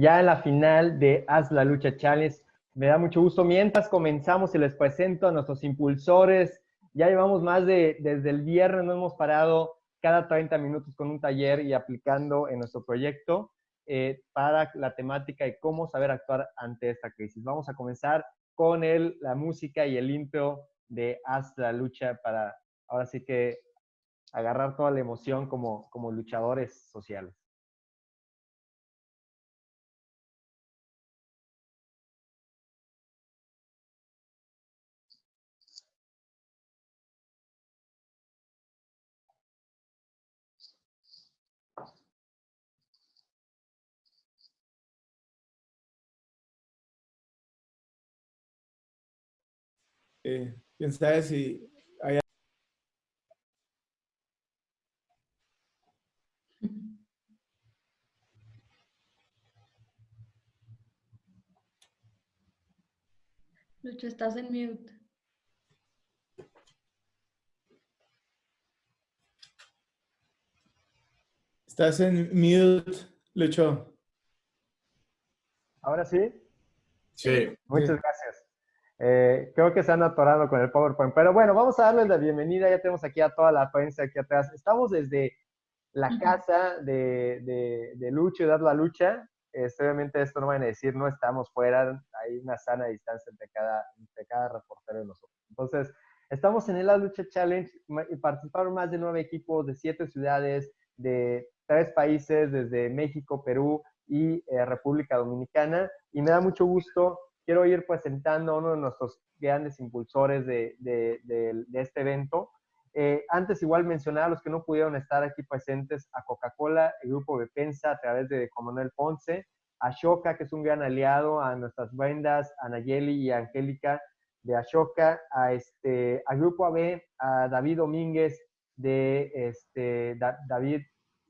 ya en la final de Haz la Lucha Challenge. Me da mucho gusto. Mientras comenzamos y les presento a nuestros impulsores, ya llevamos más de, desde el viernes no hemos parado cada 30 minutos con un taller y aplicando en nuestro proyecto eh, para la temática de cómo saber actuar ante esta crisis. Vamos a comenzar con el, la música y el intro de Haz la Lucha para ahora sí que agarrar toda la emoción como, como luchadores sociales. Eh, quién sabe si hay... Lucho, estás en mute. Estás en mute, Lucho. ¿Ahora sí? Sí. Muchas gracias. Eh, creo que se han atorado con el PowerPoint. Pero bueno, vamos a darles la bienvenida. Ya tenemos aquí a toda la prensa aquí atrás. Estamos desde la casa de, de, de Lucho y Dar la Lucha. Este, obviamente esto no van a decir, no estamos fuera, hay una sana distancia entre cada, entre cada reportero de nosotros. Entonces, estamos en el La Lucha Challenge participaron más de nueve equipos de siete ciudades, de tres países, desde México, Perú y eh, República Dominicana. Y me da mucho gusto quiero ir presentando a uno de nuestros grandes impulsores de, de, de, este evento. Eh, antes igual mencionar a los que no pudieron estar aquí presentes, a Coca-Cola, el grupo Bepensa a través de Coronel Ponce, a Shoka, que es un gran aliado, a nuestras Brendas, a Nayeli y a Angélica de Ashoka, a este, al grupo AB, a David Domínguez de este, David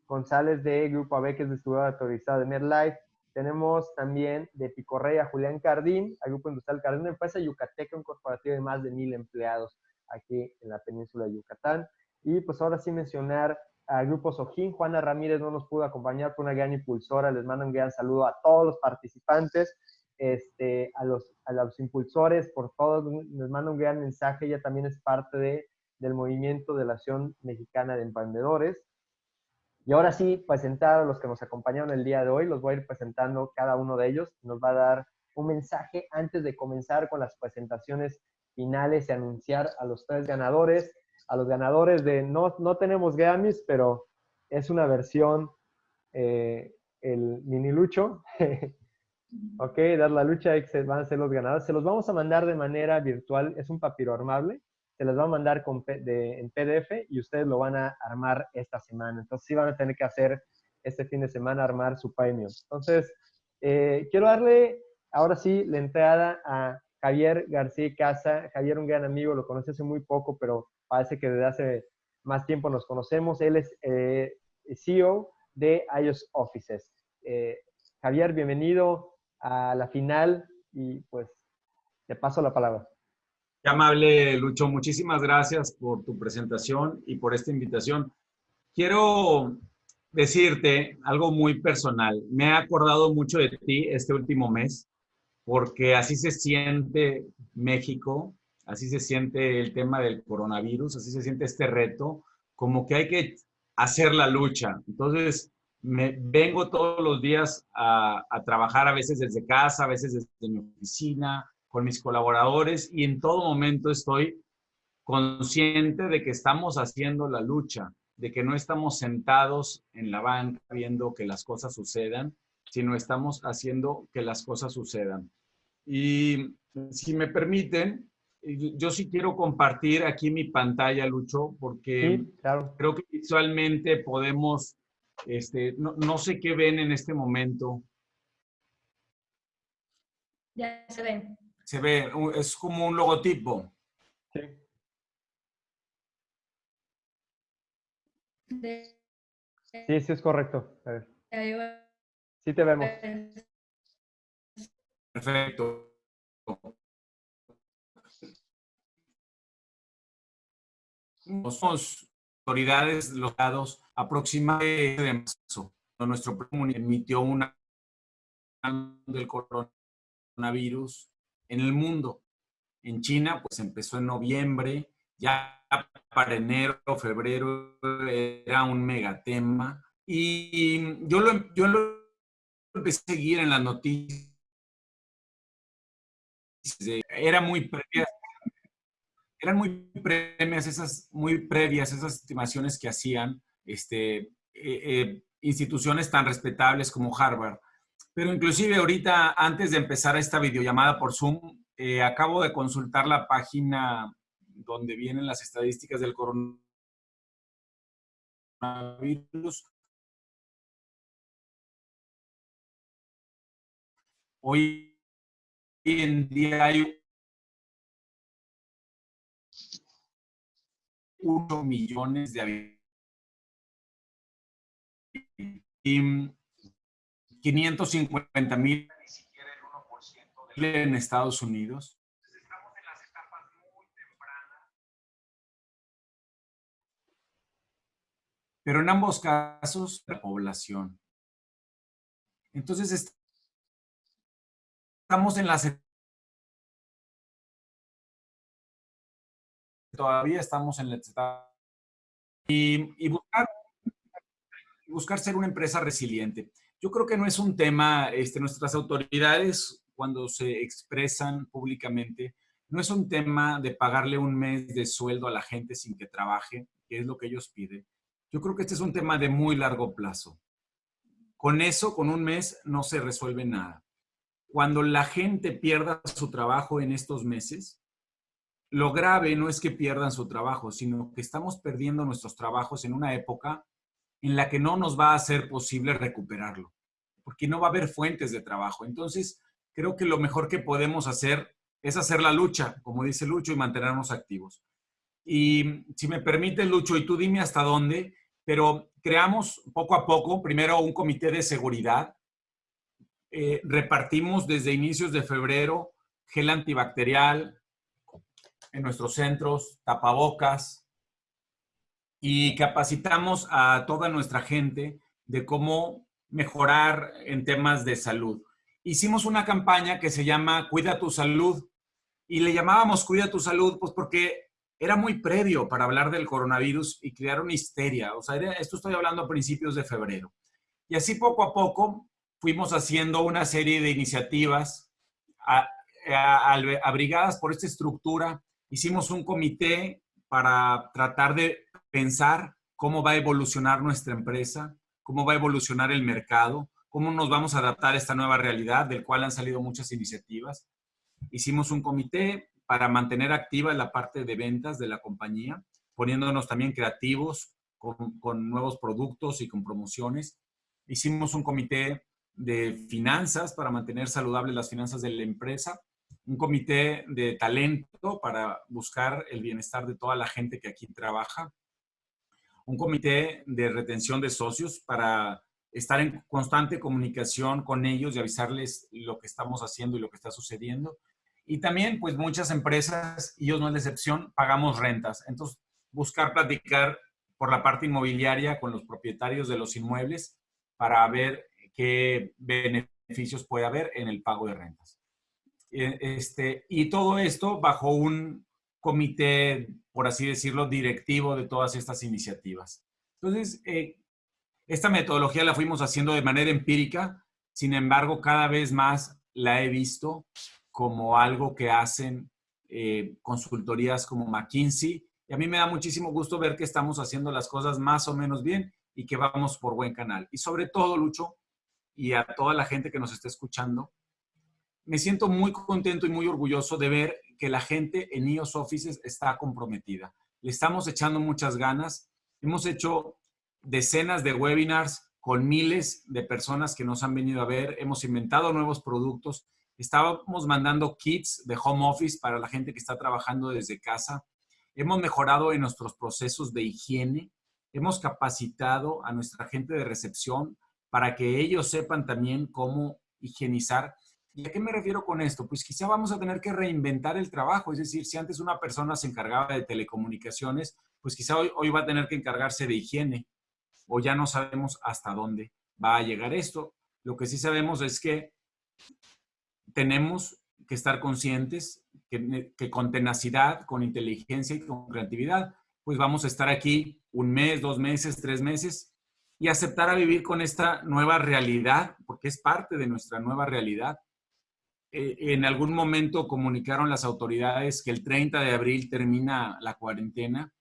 González de Grupo AB, que es distribuidor autorizado de MedLife, tenemos también de Picorrey a Julián Cardín, al Grupo Industrial Cardín, una empresa yucateca, un corporativo de más de mil empleados aquí en la península de Yucatán. Y pues ahora sí mencionar al Grupo Sojín, Juana Ramírez no nos pudo acompañar, fue una gran impulsora, les mando un gran saludo a todos los participantes, este, a, los, a los impulsores, por todos, les mando un gran mensaje, ella también es parte de, del movimiento de la Acción Mexicana de Emprendedores. Y ahora sí, presentar a los que nos acompañaron el día de hoy, los voy a ir presentando cada uno de ellos. Nos va a dar un mensaje antes de comenzar con las presentaciones finales y anunciar a los tres ganadores. A los ganadores de, no, no tenemos Grammys, pero es una versión, eh, el mini lucho. ok, dar la lucha, van a ser los ganadores. Se los vamos a mandar de manera virtual, es un papiro armable se les va a mandar con, en PDF y ustedes lo van a armar esta semana. Entonces sí van a tener que hacer este fin de semana armar su premio. Entonces, eh, quiero darle ahora sí la entrada a Javier García Casa. Javier, un gran amigo, lo conocí hace muy poco, pero parece que desde hace más tiempo nos conocemos. Él es eh, CEO de iOS Offices. Eh, Javier, bienvenido a la final y pues te paso la palabra. Amable, Lucho. Muchísimas gracias por tu presentación y por esta invitación. Quiero decirte algo muy personal. Me he acordado mucho de ti este último mes porque así se siente México, así se siente el tema del coronavirus, así se siente este reto, como que hay que hacer la lucha. Entonces, me vengo todos los días a trabajar a veces desde casa, a veces desde mi oficina, con mis colaboradores y en todo momento estoy consciente de que estamos haciendo la lucha, de que no estamos sentados en la banca viendo que las cosas sucedan, sino estamos haciendo que las cosas sucedan. Y si me permiten, yo sí quiero compartir aquí mi pantalla, Lucho, porque creo que visualmente podemos, este, no, no sé qué ven en este momento. Ya se ven se ve, es como un logotipo. Sí. Sí, sí es correcto. Sí te vemos. Perfecto. Somos autoridades locales aproximadamente de marzo. Nuestro emitió una del coronavirus en el mundo. En China, pues empezó en noviembre, ya para enero, febrero era un megatema. Y yo lo, yo lo empecé a seguir en las noticias. Era muy eran muy previas esas, muy previas esas estimaciones que hacían este, eh, eh, instituciones tan respetables como Harvard. Pero inclusive ahorita, antes de empezar esta videollamada por Zoom, eh, acabo de consultar la página donde vienen las estadísticas del coronavirus. Hoy en día hay 1 millones de habitantes 550 mil en Estados Unidos. Pero en ambos casos, la población. Entonces, estamos en la todavía estamos en la etapa y, buscar, buscar ser una empresa resiliente. Yo creo que no es un tema, este, nuestras autoridades cuando se expresan públicamente, no es un tema de pagarle un mes de sueldo a la gente sin que trabaje, que es lo que ellos piden. Yo creo que este es un tema de muy largo plazo. Con eso, con un mes, no se resuelve nada. Cuando la gente pierda su trabajo en estos meses, lo grave no es que pierdan su trabajo, sino que estamos perdiendo nuestros trabajos en una época en la que no nos va a ser posible recuperarlo, porque no va a haber fuentes de trabajo. Entonces, creo que lo mejor que podemos hacer es hacer la lucha, como dice Lucho, y mantenernos activos. Y si me permite, Lucho, y tú dime hasta dónde, pero creamos poco a poco, primero un comité de seguridad, eh, repartimos desde inicios de febrero gel antibacterial, en nuestros centros, tapabocas, y capacitamos a toda nuestra gente de cómo mejorar en temas de salud. Hicimos una campaña que se llama Cuida tu salud y le llamábamos Cuida tu salud pues porque era muy previo para hablar del coronavirus y crear una histeria. O sea, esto estoy hablando a principios de febrero. Y así poco a poco fuimos haciendo una serie de iniciativas abrigadas por esta estructura hicimos un comité para tratar de pensar cómo va a evolucionar nuestra empresa, cómo va a evolucionar el mercado, cómo nos vamos a adaptar a esta nueva realidad, del cual han salido muchas iniciativas. Hicimos un comité para mantener activa la parte de ventas de la compañía, poniéndonos también creativos con, con nuevos productos y con promociones. Hicimos un comité de finanzas para mantener saludables las finanzas de la empresa un comité de talento para buscar el bienestar de toda la gente que aquí trabaja, un comité de retención de socios para estar en constante comunicación con ellos y avisarles lo que estamos haciendo y lo que está sucediendo. Y también, pues muchas empresas, y ellos no es la excepción, pagamos rentas. Entonces, buscar platicar por la parte inmobiliaria con los propietarios de los inmuebles para ver qué beneficios puede haber en el pago de rentas. Eh, este, y todo esto bajo un comité, por así decirlo, directivo de todas estas iniciativas. Entonces, eh, esta metodología la fuimos haciendo de manera empírica, sin embargo, cada vez más la he visto como algo que hacen eh, consultorías como McKinsey. Y a mí me da muchísimo gusto ver que estamos haciendo las cosas más o menos bien y que vamos por buen canal. Y sobre todo, Lucho, y a toda la gente que nos está escuchando, me siento muy contento y muy orgulloso de ver que la gente en IOS Offices está comprometida. Le estamos echando muchas ganas. Hemos hecho decenas de webinars con miles de personas que nos han venido a ver. Hemos inventado nuevos productos. Estábamos mandando kits de home office para la gente que está trabajando desde casa. Hemos mejorado en nuestros procesos de higiene. Hemos capacitado a nuestra gente de recepción para que ellos sepan también cómo higienizar ¿Y a qué me refiero con esto? Pues quizá vamos a tener que reinventar el trabajo, es decir, si antes una persona se encargaba de telecomunicaciones, pues quizá hoy, hoy va a tener que encargarse de higiene o ya no sabemos hasta dónde va a llegar esto. Lo que sí sabemos es que tenemos que estar conscientes que, que, con tenacidad, con inteligencia y con creatividad, pues vamos a estar aquí un mes, dos meses, tres meses y aceptar a vivir con esta nueva realidad, porque es parte de nuestra nueva realidad. Eh, en algún momento comunicaron las autoridades que el 30 de abril termina la cuarentena.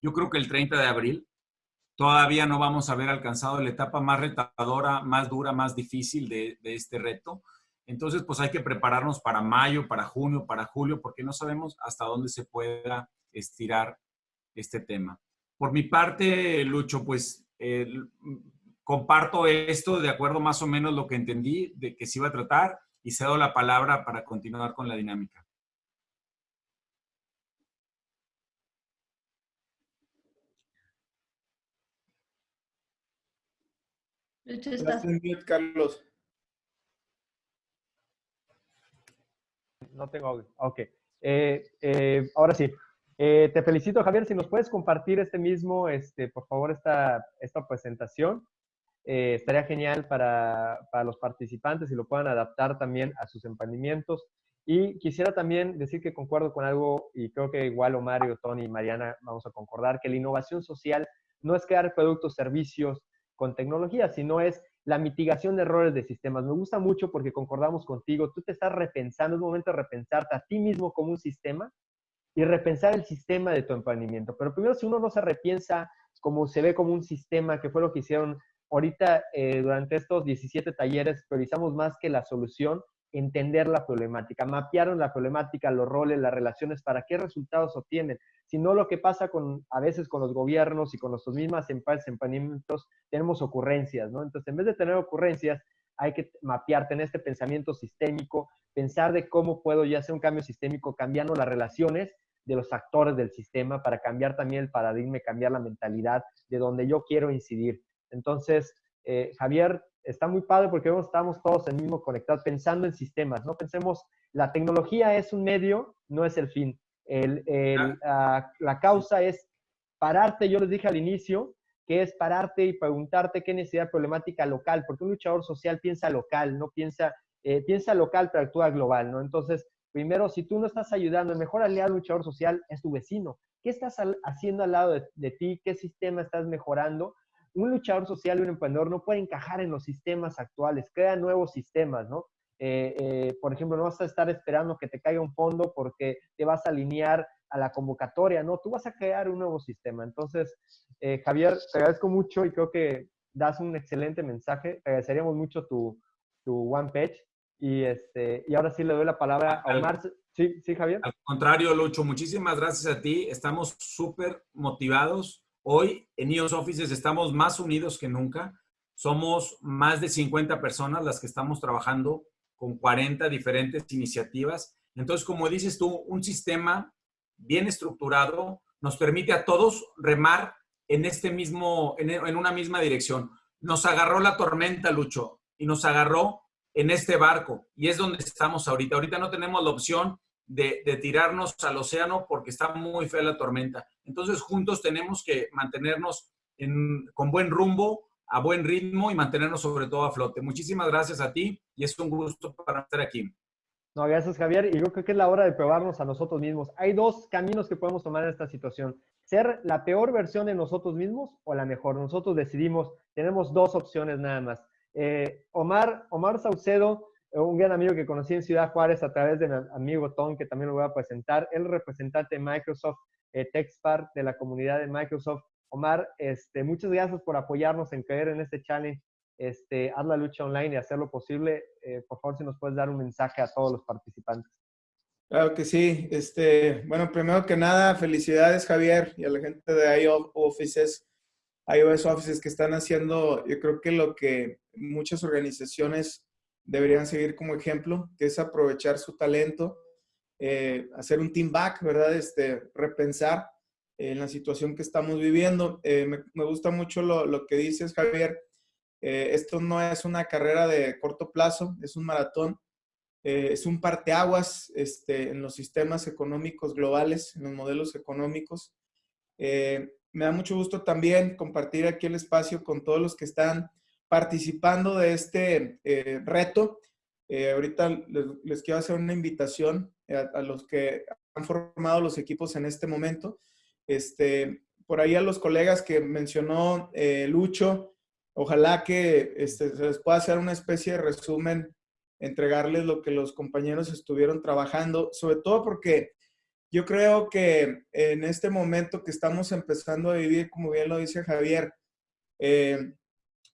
Yo creo que el 30 de abril todavía no vamos a haber alcanzado la etapa más retadora, más dura, más difícil de, este reto. Entonces, pues hay que prepararnos para mayo, para junio, para julio, porque no sabemos hasta dónde se pueda estirar este tema. Por mi parte, Lucho, pues eh, comparto esto de acuerdo más o menos lo que entendí de que se iba a tratar y cedo la palabra para continuar con la dinámica. Carlos. No tengo audio. Ok. Eh, eh, ahora sí. Eh, te felicito, Javier. Si nos puedes compartir este mismo, este, por favor, esta, esta presentación. Eh, estaría genial para, para, los participantes y lo puedan adaptar también a sus emprendimientos. Y quisiera también decir que concuerdo con algo, y creo que igual Mario, Tony y Mariana vamos a concordar, que la innovación social no es crear productos, servicios con tecnología, sino es la mitigación de errores de sistemas. Me gusta mucho porque concordamos contigo, tú te estás repensando, es momento de repensarte a ti mismo como un sistema y repensar el sistema de tu emprendimiento. Pero primero, si uno no se repiensa como se ve como un sistema, que fue lo que hicieron ahorita eh, durante estos 17 talleres, priorizamos más que la solución, entender la problemática, mapearon la problemática, los roles, las relaciones, para qué resultados obtienen. Si no, lo que pasa con, a veces con los gobiernos y con nuestras mismas empresas, tenemos ocurrencias, ¿no? Entonces, en vez de tener ocurrencias, hay que mapear, tener este pensamiento sistémico, pensar de cómo puedo ya hacer un cambio sistémico cambiando las relaciones de los actores del sistema para cambiar también el paradigma, cambiar la mentalidad de donde yo quiero incidir. Entonces, eh, Javier, está muy padre porque estamos todos en el mismo conectado, pensando en sistemas, ¿no? Pensemos, la tecnología es un medio, no es el fin. El, el, la causa es pararte, yo les dije al inicio, que es pararte y preguntarte qué necesidad problemática local, porque un luchador social piensa local, no piensa, eh, piensa local, pero actúa global, ¿no? Entonces, primero, si tú no estás ayudando, el mejor aliado luchador social es tu vecino. ¿Qué estás haciendo al lado de, ti? ¿Qué sistema estás mejorando? Un luchador social y un emprendedor no puede encajar en los sistemas actuales, crea nuevos sistemas, ¿no? Eh, eh, por ejemplo, no vas a estar esperando que te caiga un fondo porque te vas a alinear a la convocatoria, no, tú vas a crear un nuevo sistema. Entonces, eh, Javier, te agradezco mucho y creo que das un excelente mensaje. Te agradeceríamos mucho tu, tu one page. Y, este, y ahora sí le doy la palabra a Omar. Sí, sí, Javier. Al contrario, Lucho, muchísimas gracias a ti. Estamos súper motivados. Hoy en IOS Offices estamos más unidos que nunca. Somos más de 50 personas las que estamos trabajando con 40 diferentes iniciativas. Entonces, como dices tú, un sistema bien estructurado nos permite a todos remar en este mismo, en, en una misma dirección. Nos agarró la tormenta, Lucho, y nos agarró en este barco y es donde estamos ahorita. Ahorita no tenemos la opción de, tirarnos al océano porque está muy fea la tormenta. Entonces juntos tenemos que mantenernos con buen rumbo, a buen ritmo y mantenernos sobre todo a flote. Muchísimas gracias a ti y es un gusto para estar aquí. No, gracias Javier. Y yo creo que es la hora de probarnos a nosotros mismos. Hay dos caminos que podemos tomar en esta situación. Ser la peor versión de nosotros mismos o la mejor. Nosotros decidimos, tenemos dos opciones nada más. Eh, Omar, Omar Saucedo, un gran amigo que conocí en Ciudad Juárez a través de mi amigo Tom, que también lo voy a presentar. Él representante de Microsoft eh, de la comunidad de Microsoft. Omar, este, muchas gracias por apoyarnos en creer en este challenge. Este, haz la lucha online y hacer lo posible. Eh, por favor, si nos puedes dar un mensaje a todos los participantes. Claro que sí. Este, bueno, primero que nada, felicidades Javier y a la gente de IO Offices, iOS Offices que están haciendo, yo creo que lo que muchas organizaciones deberían seguir como ejemplo, que es aprovechar su talento, eh, hacer un team back, ¿verdad? Este, repensar en la situación que estamos viviendo. Eh, me, gusta mucho lo, que dices, Javier. Eh, esto no es una carrera de corto plazo, es un maratón. es un parteaguas este, en los sistemas económicos globales, en los modelos económicos. me da mucho gusto también compartir aquí el espacio con todos los que están participando de este eh, reto. Eh, ahorita les, quiero hacer una invitación a, los que han formado los equipos en este momento. Este, por ahí a los colegas que mencionó eh, Lucho, ojalá que este, se les pueda hacer una especie de resumen, entregarles lo que los compañeros estuvieron trabajando, sobre todo porque yo creo que en este momento que estamos empezando a vivir, como bien lo dice Javier, eh,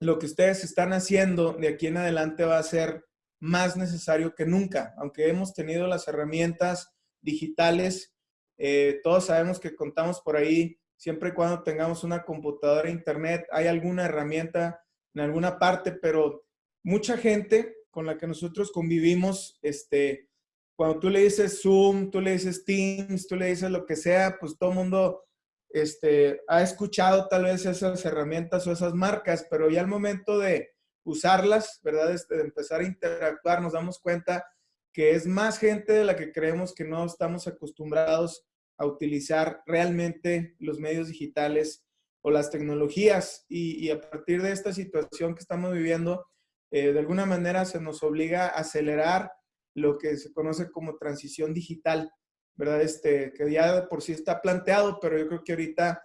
lo que ustedes están haciendo de aquí en adelante va a ser más necesario que nunca, aunque hemos tenido las herramientas digitales, eh, todos sabemos que contamos por ahí siempre y cuando tengamos una computadora internet, hay alguna herramienta en alguna parte, pero mucha gente con la que nosotros convivimos, este, cuando tú le dices Zoom, tú le dices Teams, tú le dices lo que sea, pues todo el mundo este, ha escuchado tal vez esas herramientas o esas marcas, pero ya al momento de usarlas, ¿verdad? Este, de empezar a interactuar, nos damos cuenta que es más gente de la que creemos que no estamos acostumbrados a utilizar realmente los medios digitales o las tecnologías. Y, a partir de esta situación que estamos viviendo, eh, de alguna manera se nos obliga a acelerar lo que se conoce como transición digital, ¿verdad? Este, que ya por sí está planteado, pero yo creo que ahorita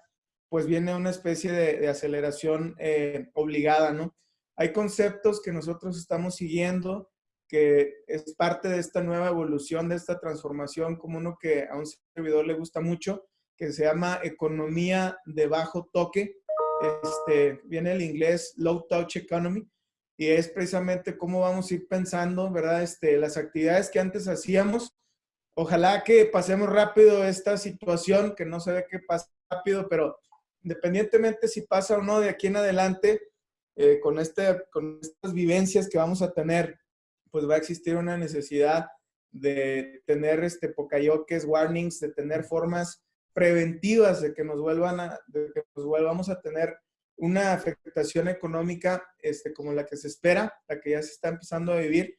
pues viene una especie de, aceleración eh, obligada, ¿no? Hay conceptos que nosotros estamos siguiendo que es parte de esta nueva evolución, de esta transformación, como uno que a un servidor le gusta mucho, que se llama economía de bajo toque. Este, viene el inglés low touch economy y es precisamente cómo vamos a ir pensando, ¿verdad? Este, las actividades que antes hacíamos. Ojalá que pasemos rápido esta situación, que no se ve que pasa rápido, pero independientemente si pasa o no de aquí en adelante, eh, con, este, con estas vivencias que vamos a tener pues va a existir una necesidad de tener este pocayoques, warnings, de tener formas preventivas de que nos vuelvan a, de que nos volvamos a tener una afectación económica este, como la que se espera, la que ya se está empezando a vivir,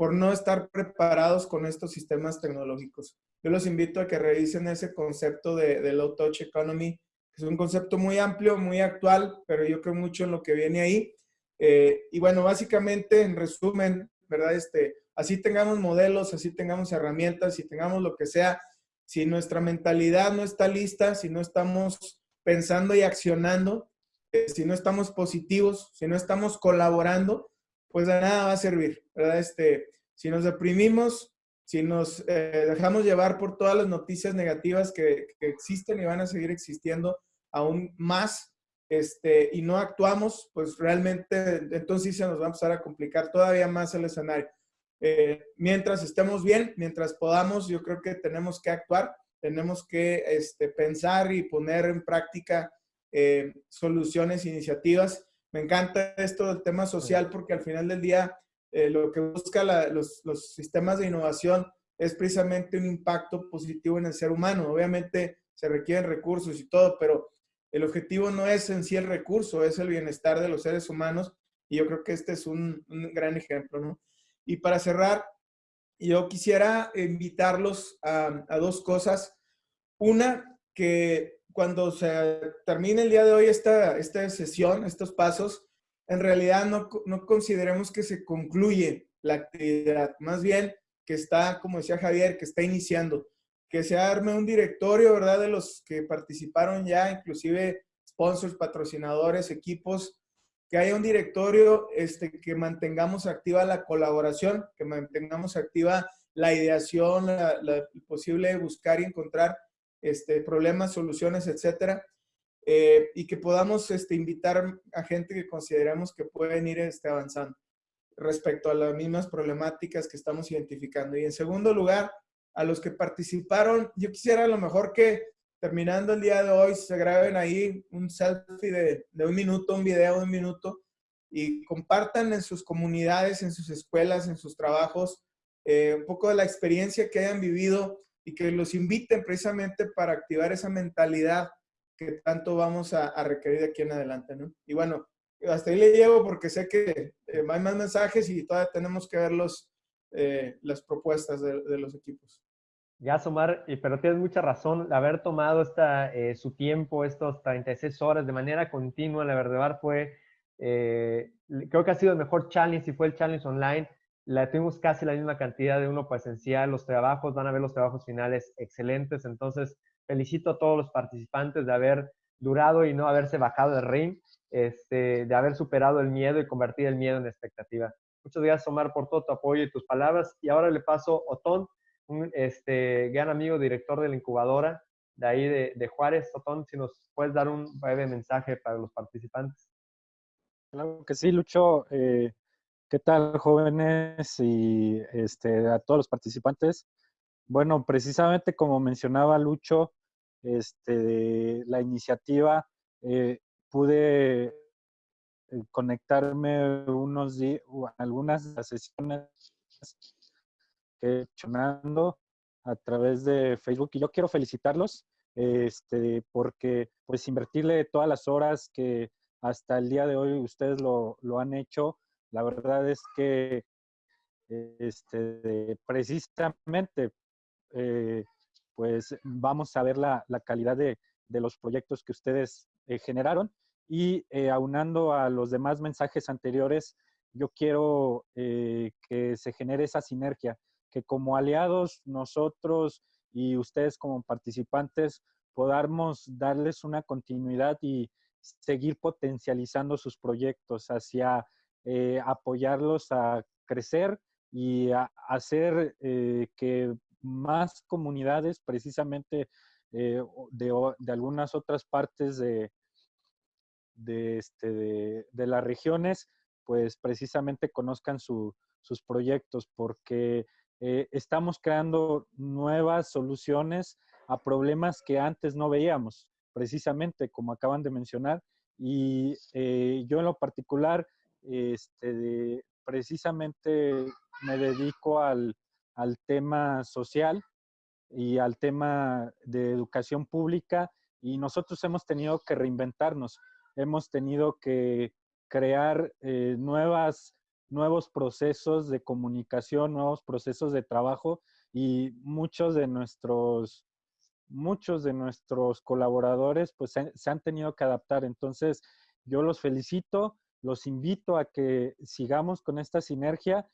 por no estar preparados con estos sistemas tecnológicos. Yo los invito a que revisen ese concepto de, de low touch economy, que es un concepto muy amplio, muy actual, pero yo creo mucho en lo que viene ahí. Eh, y bueno, básicamente, en resumen, ¿verdad? Este, así tengamos modelos, así tengamos herramientas, si tengamos lo que sea, si nuestra mentalidad no está lista, si no estamos pensando y accionando, eh, si no estamos positivos, si no estamos colaborando, pues de nada va a servir, ¿verdad? Este, si nos deprimimos, si nos eh, dejamos llevar por todas las noticias negativas que, existen y van a seguir existiendo aún más, este, y no actuamos, pues realmente entonces se nos va a empezar a complicar todavía más el escenario. Eh, mientras estemos bien, mientras podamos, yo creo que tenemos que actuar, tenemos que este, pensar y poner en práctica eh, soluciones, iniciativas. Me encanta esto del tema social porque al final del día eh, lo que busca los, los sistemas de innovación es precisamente un impacto positivo en el ser humano. Obviamente se requieren recursos y todo, pero el objetivo no es en sí el recurso, es el bienestar de los seres humanos y yo creo que este es un, gran ejemplo, ¿no? Y para cerrar, yo quisiera invitarlos a, dos cosas. Una, que cuando se termine el día de hoy esta, esta sesión, estos pasos, en realidad no, no consideremos que se concluye la actividad, más bien que está, como decía Javier, que está iniciando. Que se arme un directorio, ¿verdad? De los que participaron ya, inclusive sponsors, patrocinadores, equipos, que haya un directorio este, que mantengamos activa la colaboración, que mantengamos activa la ideación, la, posible buscar y encontrar este, problemas, soluciones, etcétera, eh, y que podamos este, invitar a gente que consideremos que pueden ir este, avanzando respecto a las mismas problemáticas que estamos identificando. Y en segundo lugar, a los que participaron. Yo quisiera a lo mejor que terminando el día de hoy se graben ahí un selfie de, de un minuto, un video de un minuto y compartan en sus comunidades, en sus escuelas, en sus trabajos, eh, un poco de la experiencia que hayan vivido y que los inviten precisamente para activar esa mentalidad que tanto vamos a, requerir de aquí en adelante, ¿no? Y bueno, hasta ahí le llevo porque sé que eh, hay más mensajes y todavía tenemos que ver los, eh, las propuestas de, los equipos. Ya, Somar, pero tienes mucha razón. Haber tomado esta, eh, su tiempo, estos 36 horas de manera continua, la verdad fue, eh, creo que ha sido el mejor challenge y fue el challenge online. La tuvimos casi la misma cantidad de uno presencial, los trabajos, van a ver los trabajos finales excelentes, entonces felicito a todos los participantes de haber durado y no haberse bajado del ring, este, de haber superado el miedo y convertir el miedo en expectativa. Muchas gracias, Omar, por todo tu apoyo y tus palabras. Y ahora le paso a Otón, un este, gran amigo, director de la incubadora de ahí de, Juárez. Otón, si nos puedes dar un breve mensaje para los participantes. Claro que sí, Lucho. Eh, ¿Qué tal, jóvenes y este, a todos los participantes? Bueno, precisamente como mencionaba Lucho, este, la iniciativa, eh, pude eh, conectarme unos días, algunas sesiones que he hecho a través de Facebook y yo quiero felicitarlos este, porque pues invertirle todas las horas que hasta el día de hoy ustedes lo, lo han hecho, la verdad es que este, precisamente eh, pues vamos a ver la, calidad de, los proyectos que ustedes eh, generaron y eh, aunando a los demás mensajes anteriores, yo quiero que se genere esa sinergia, que como aliados nosotros y ustedes como participantes podamos darles una continuidad y seguir potencializando sus proyectos hacia eh, apoyarlos a crecer y a hacer eh, que más comunidades, precisamente eh, de, algunas otras partes de, de, este, de, las regiones, pues precisamente conozcan sus proyectos, porque estamos creando nuevas soluciones a problemas que antes no veíamos, precisamente como acaban de mencionar. Y yo en lo particular, este, precisamente me dedico al, tema social y al tema de educación pública y nosotros hemos tenido que reinventarnos, hemos tenido que crear eh, nuevas, nuevos procesos de comunicación, nuevos procesos de trabajo y muchos de nuestros, muchos de nuestros colaboradores pues se han tenido que adaptar. Entonces, yo los felicito los invito a que sigamos con esta sinergia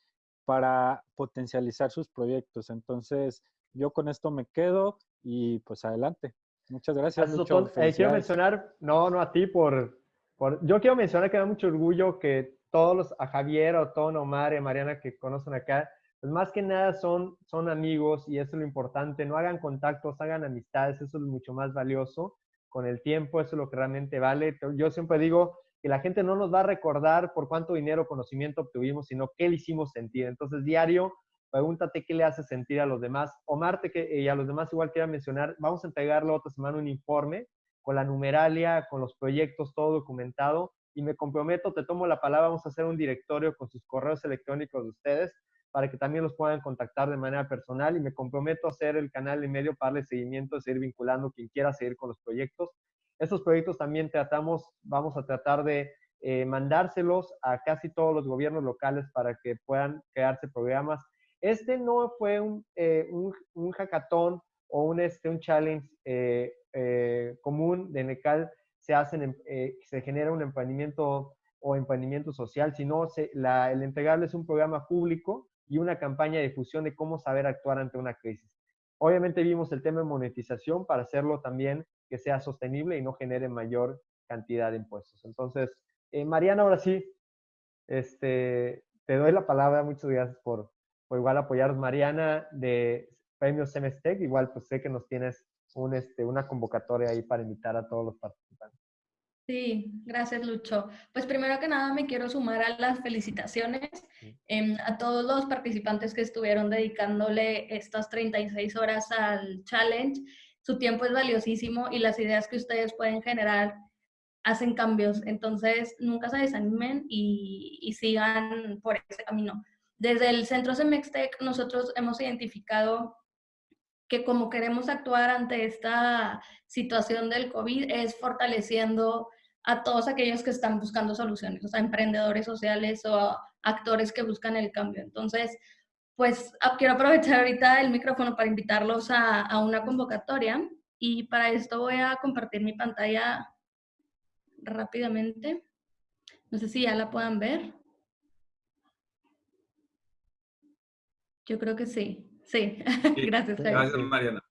para potencializar sus proyectos. Entonces, yo con esto me quedo y pues adelante. Muchas gracias. Eh, quiero mencionar, no, no a ti, por, por, yo quiero mencionar que me da mucho orgullo que todos los, a Javier, a Otón, Omar y a Mariana que conocen acá, pues más que nada son, son amigos y eso es lo importante. No hagan contactos, hagan amistades, eso es mucho más valioso. Con el tiempo, eso es lo que realmente vale. Yo siempre digo, que la gente no nos va a recordar por cuánto dinero o conocimiento obtuvimos, sino qué le hicimos sentir. Entonces, diario, pregúntate qué le hace sentir a los demás. Omar, que, y a los demás igual quiero mencionar, vamos a entregarle otra semana un informe con la numeralia, con los proyectos, todo documentado. Y me comprometo, te tomo la palabra, vamos a hacer un directorio con sus correos electrónicos de ustedes para que también los puedan contactar de manera personal y me comprometo a hacer el canal en medio para darle seguimiento, seguir vinculando quien quiera seguir con los proyectos. Estos proyectos también tratamos, vamos a tratar de eh, mandárselos a casi todos los gobiernos locales para que puedan crearse programas. Este no fue un, eh, un, hackathon o un, este, un challenge eh, común de NECAL, se, hacen, se genera un emprendimiento o emprendimiento social, sino se, el entregarles un programa público y una campaña de difusión de cómo saber actuar ante una crisis. Obviamente vimos el tema de monetización para hacerlo también que sea sostenible y no genere mayor cantidad de impuestos. Entonces, eh, Mariana, ahora sí, este, te doy la palabra. Muchas gracias por, por igual apoyar. Mariana de Premios Semestec, igual pues sé que nos tienes un, este, una convocatoria ahí para invitar a todos los participantes. Sí, gracias Lucho. Pues primero que nada me quiero sumar a las felicitaciones em, a todos los participantes que estuvieron dedicándole estas 36 horas al challenge su tiempo es valiosísimo y las ideas que ustedes pueden generar hacen cambios. Entonces, nunca se desanimen y, sigan por ese camino. Desde el Centro Semextec, nosotros hemos identificado que como queremos actuar ante esta situación del COVID es fortaleciendo a todos aquellos que están buscando soluciones, o sea, emprendedores sociales o actores que buscan el cambio. Entonces, pues ah, quiero aprovechar ahorita el micrófono para invitarlos a, una convocatoria y para esto voy a compartir mi pantalla rápidamente. No sé si ya la puedan ver. Yo creo que sí. Sí, gracias. Gracias, Mariana.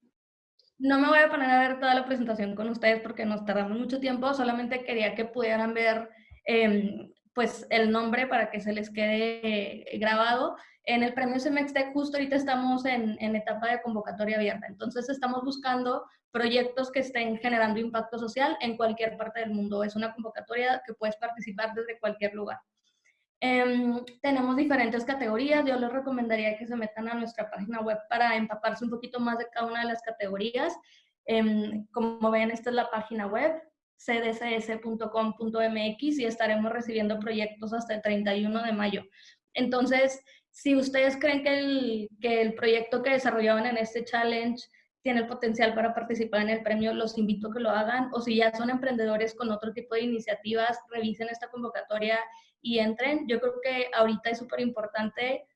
No me voy a poner a ver toda la presentación con ustedes porque nos tardamos mucho tiempo, solamente quería que pudieran ver em, pues el nombre para que se les quede eh, grabado. En el premio Semextec justo ahorita estamos en, en, etapa de convocatoria abierta, entonces estamos buscando proyectos que estén generando impacto social en cualquier parte del mundo. Es una convocatoria que puedes participar desde cualquier lugar. Em, tenemos diferentes categorías. Yo les recomendaría que se metan a nuestra página web para empaparse un poquito más de cada una de las categorías. Em, como ven, esta es la página web cdcs.com.mx y estaremos recibiendo proyectos hasta el 31 de mayo. Entonces, si ustedes creen que el, que el proyecto que desarrollaban en este challenge tiene el potencial para participar en el premio, los invito a que lo hagan. O si ya son emprendedores con otro tipo de iniciativas, revisen esta convocatoria y entren. Yo creo que ahorita es súper importante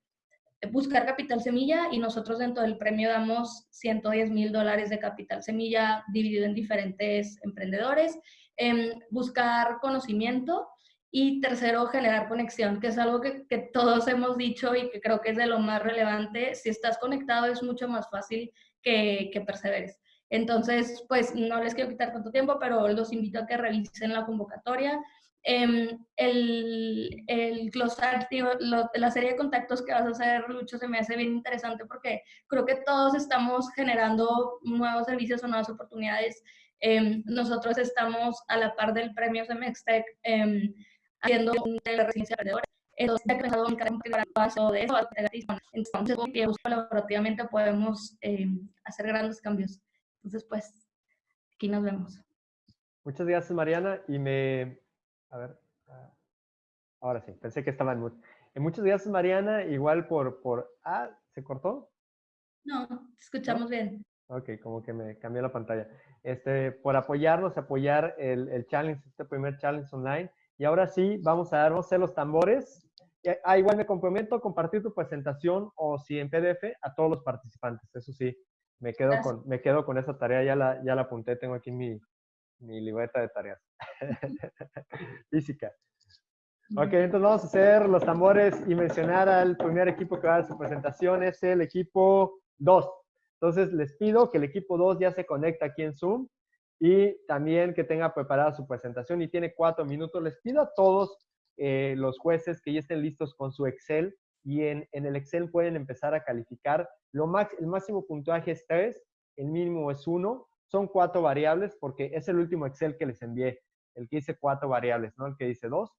buscar capital semilla y nosotros dentro del premio damos 110 mil dólares de capital semilla dividido en diferentes emprendedores. Em, buscar conocimiento y tercero, generar conexión, que es algo que, que, todos hemos dicho y que creo que es de lo más relevante. Si estás conectado es mucho más fácil que, que perseveres. Entonces, pues no les quiero quitar tanto tiempo, pero los invito a que revisen la convocatoria. Eh, el, el glosario, la serie de contactos que vas a hacer, Lucho, se me hace bien interesante porque creo que todos estamos generando nuevos servicios o nuevas oportunidades. Eh, nosotros estamos a la par del premio Semextec eh, haciendo la residencia emprendedora. Entonces, he creado un paso de eso. Entonces, que colaborativamente podemos eh, hacer grandes cambios. Entonces, pues, aquí nos vemos. Muchas gracias, Mariana. Y me, a ver. Ah, ahora sí, pensé que estaba en mute. Eh, muchas gracias, Mariana. Igual por, por... Ah, ¿se cortó? No, te escuchamos bien. Ok, como que me cambió la pantalla. Este, por apoyarnos, apoyar el, el, challenge, este primer challenge online. Y ahora sí, vamos a dar, vamos a hacer los tambores. Ah, igual me comprometo a compartir tu presentación o si en PDF a todos los participantes. Eso sí, me quedo, con, me quedo con esa tarea, ya la, ya la apunté, tengo aquí mi, mi libreta de tareas. Física. Ok, entonces vamos a hacer los tambores y mencionar al primer equipo que va a dar su presentación. Es el equipo 2. Entonces les pido que el equipo 2 ya se conecte aquí en Zoom y también que tenga preparada su presentación y tiene cuatro minutos. Les pido a todos eh, los jueces que ya estén listos con su Excel y en, en el Excel pueden empezar a calificar. Lo max, el máximo puntaje es 3, el mínimo es 1 son cuatro variables porque es el último Excel que les envié, el que dice cuatro variables, ¿no? El que dice dos.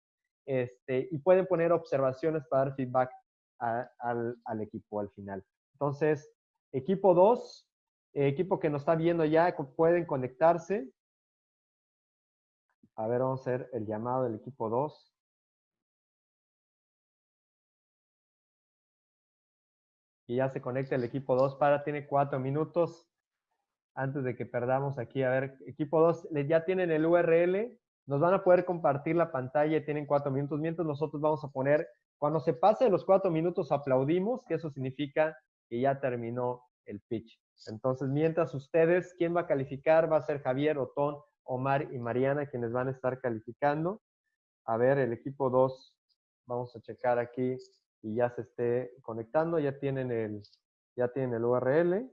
Este, y pueden poner observaciones para dar feedback al, al, equipo al final. Entonces, equipo 2, equipo que nos está viendo ya, pueden conectarse. A ver, vamos a hacer el llamado del equipo 2. Y ya se conecta el equipo 2 para, tiene cuatro minutos antes de que perdamos aquí. A ver, equipo 2, ya tienen el URL, nos van a poder compartir la pantalla, tienen cuatro minutos, mientras nosotros vamos a poner, cuando se pase los cuatro minutos aplaudimos, que eso significa que ya terminó el pitch. Entonces, mientras ustedes, ¿quién va a calificar? Va a ser Javier, Otón, Omar y Mariana quienes van a estar calificando. A ver, el equipo 2, vamos a checar aquí y ya se esté conectando, ya tienen el, ya tienen el URL.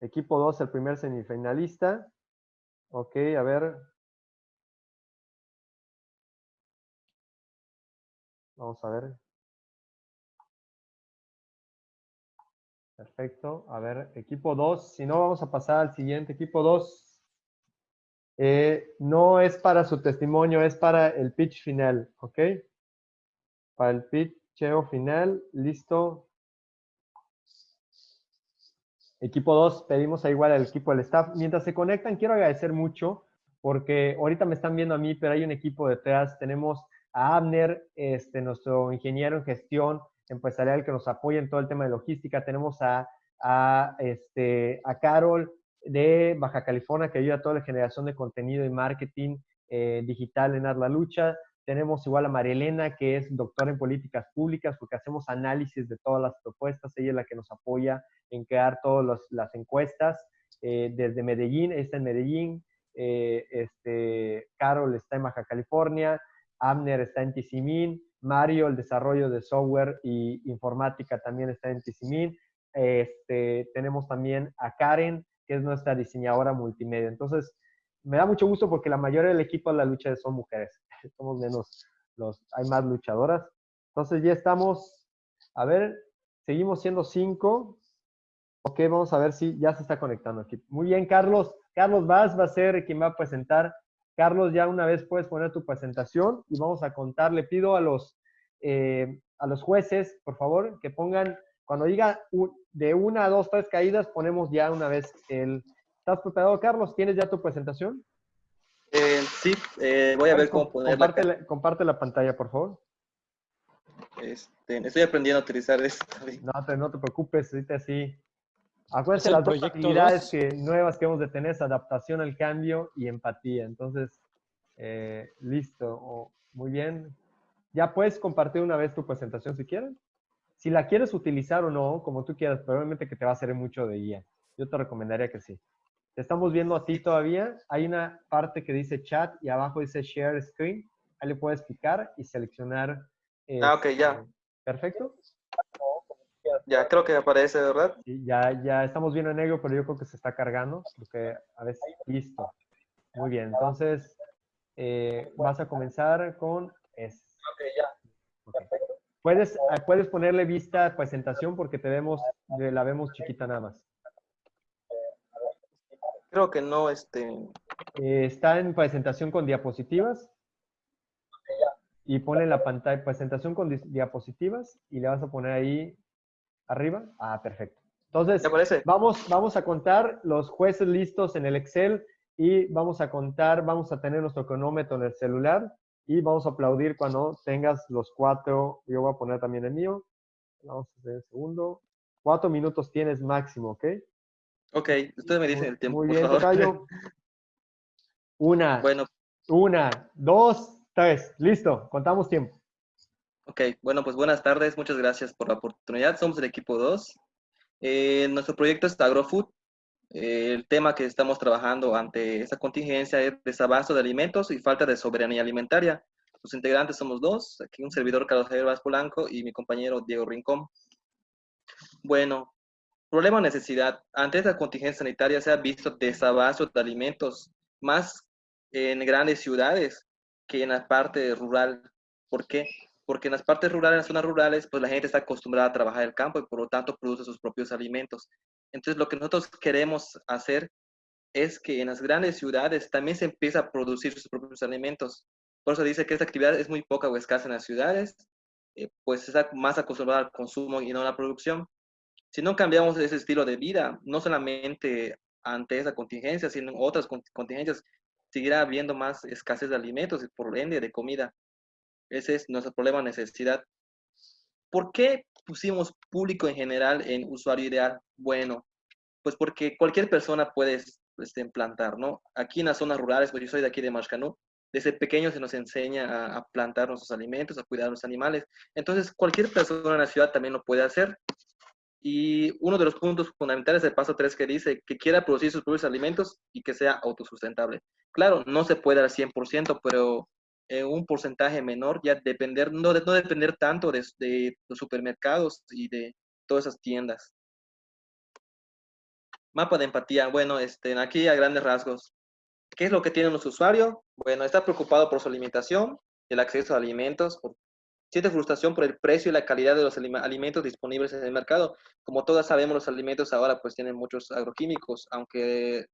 Equipo 2, el primer semifinalista. Ok, a ver. Vamos a ver. Perfecto. A ver, equipo 2. Si no, vamos a pasar al siguiente. Equipo 2. Eh, no es para su testimonio, es para el pitch final. ¿Ok? Para el pitcheo final. Listo. Equipo 2, pedimos a igual al equipo del staff. Mientras se conectan, quiero agradecer mucho porque ahorita me están viendo a mí, pero hay un equipo detrás. Tenemos a Abner, este, nuestro ingeniero en gestión empresarial que nos apoya en todo el tema de logística. Tenemos a, a, este, a Carol de Baja California que ayuda a toda la generación de contenido y marketing eh, digital en Arla Lucha. Tenemos igual a Marielena, que es doctora en políticas públicas, porque hacemos análisis de todas las propuestas. Ella es la que nos apoya en crear todas las encuestas. Eh, desde Medellín, está en Medellín. Eh, este, Carol está en Baja California. Abner está en Tizimín. Mario, el desarrollo de software y informática también está en Tizimín. Este, tenemos también a Karen, que es nuestra diseñadora multimedia. Entonces, me da mucho gusto porque la mayoría del equipo de la lucha son mujeres. Somos menos los, hay más luchadoras. Entonces ya estamos, a ver, seguimos siendo cinco. Ok, vamos a ver si ya se está conectando aquí. Muy bien, Carlos. Carlos Vaz va a ser quien va a presentar. Carlos, ya una vez puedes poner tu presentación y vamos a contar. Le pido a los, eh, a los jueces, por favor, que pongan, cuando diga de una, dos, tres caídas, ponemos ya una vez el... ¿Estás preparado, Carlos? ¿Tienes ya tu presentación? Eh, sí, eh, voy a ver cómo ponerla. Comparte la, comparte la pantalla, por favor. Este, estoy aprendiendo a utilizar esto. No te, no te preocupes, ahorita sí. Acuérdense las dos actividades que, nuevas que hemos de tener es adaptación al cambio y empatía. Entonces, eh, listo. muy bien. Ya puedes compartir una vez tu presentación si quieres. Si la quieres utilizar o no, como tú quieras, probablemente que te va a servir mucho de guía. Yo te recomendaría que sí. Te estamos viendo a ti todavía. Hay una parte que dice chat y abajo dice share screen. Ahí le puedes picar y seleccionar. ah, ok, ya. Este, perfecto. Ya, creo que aparece, ¿verdad? Sí, ya, ya estamos viendo en negro, pero yo creo que se está cargando, porque a veces, listo. Muy bien, entonces eh, vas a comenzar con es. Ok, ya. Puedes, ah, puedes ponerle vista a presentación porque te vemos, la vemos chiquita nada más. Creo que no, este... Eh, está en presentación con diapositivas. Y pone la pantalla, presentación con diapositivas y le vas a poner ahí arriba. Ah, perfecto. Entonces, vamos, vamos a contar los jueces listos en el Excel y vamos a contar, vamos a tener nuestro cronómetro en el celular y vamos a aplaudir cuando tengas los cuatro, yo voy a poner también el mío. Vamos a hacer el segundo. Cuatro minutos tienes máximo, ¿ok? Ok, ustedes me dicen el tiempo. Muy bien, Tocayo. Una, bueno. una, dos, tres. Listo, contamos tiempo. Ok, bueno, pues buenas tardes, muchas gracias por la oportunidad. Somos el equipo 2. Eh, nuestro proyecto es AgroFood. Eh, el tema que estamos trabajando ante esta contingencia es desabasto de alimentos y falta de soberanía alimentaria. Los integrantes somos dos, aquí un servidor Carlos Javier Vaz Polanco y mi compañero Diego Rincón. Bueno, Problema necesidad. Antes de la contingencia sanitaria se ha visto desabasto de alimentos más en grandes ciudades que en la parte rural. ¿Por qué? Porque en las partes rurales, en las zonas rurales, pues la gente está acostumbrada a trabajar el campo y por lo tanto produce sus propios alimentos. Entonces lo que nosotros queremos hacer es que en las grandes ciudades también se empiece a producir sus propios alimentos. Por eso dice que esta actividad es muy poca o escasa en las ciudades, eh, pues está más acostumbrada al consumo y no a la producción. Si no cambiamos ese estilo de vida, no solamente ante esa contingencia, sino en otras contingencias, seguirá habiendo más escasez de alimentos y por ende de comida. Ese es nuestro problema, necesidad. ¿Por qué pusimos público en general en usuario ideal? Bueno, pues porque cualquier persona puede este, plantar, ¿no? Aquí en las zonas rurales, pues yo soy de aquí de Mashcanú, desde pequeño se nos enseña a, a, plantar nuestros alimentos, a cuidar a los animales. Entonces, cualquier persona en la ciudad también lo puede hacer. Y uno de los puntos fundamentales del paso 3 que dice que quiera producir sus propios alimentos y que sea autosustentable. Claro, no se puede al 100%, pero en un porcentaje menor, ya depender, no, no depender tanto de, los supermercados y de todas esas tiendas. Mapa de empatía. Bueno, este, aquí a grandes rasgos. ¿Qué es lo que tiene nuestro usuario? Bueno, está preocupado por su alimentación, el acceso a alimentos, siente frustración por el precio y la calidad de los alimentos disponibles en el mercado. Como todas sabemos, los alimentos ahora pues tienen muchos agroquímicos, aunque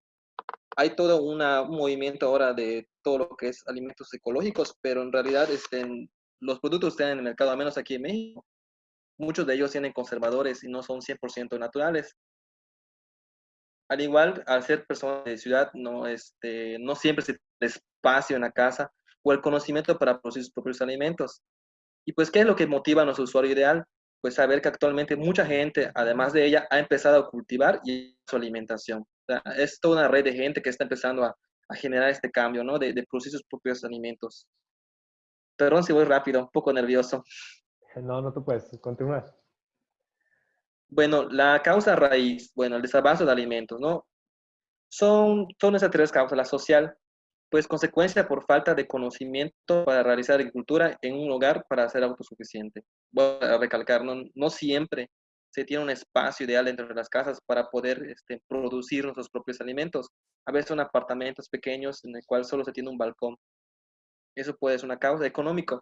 hay todo un movimiento ahora de todo lo que es alimentos ecológicos, pero en realidad este, los productos están en el mercado, al menos aquí en México. Muchos de ellos tienen conservadores y no son 100% naturales. Al igual, al ser personas de ciudad, no, este, no siempre se tiene espacio en la casa o el conocimiento para producir sus propios alimentos. Y pues, ¿qué es lo que motiva a nuestro usuario ideal? Pues saber que actualmente mucha gente, además de ella, ha empezado a cultivar y su alimentación. Es toda una red de gente que está empezando a, generar este cambio, ¿no? De, de, producir sus propios alimentos. Perdón si voy rápido, un poco nervioso. No, no te puedes, continuar. Bueno, la causa raíz, bueno, el desabasto de alimentos, ¿no? Son, son esas tres causas, la social, pues consecuencia por falta de conocimiento para realizar agricultura en un hogar para ser autosuficiente. Voy a recalcar, no, no siempre se tiene un espacio ideal dentro de las casas para poder este, producir nuestros propios alimentos. A veces son apartamentos pequeños en el cual solo se tiene un balcón. Eso puede ser una causa económica,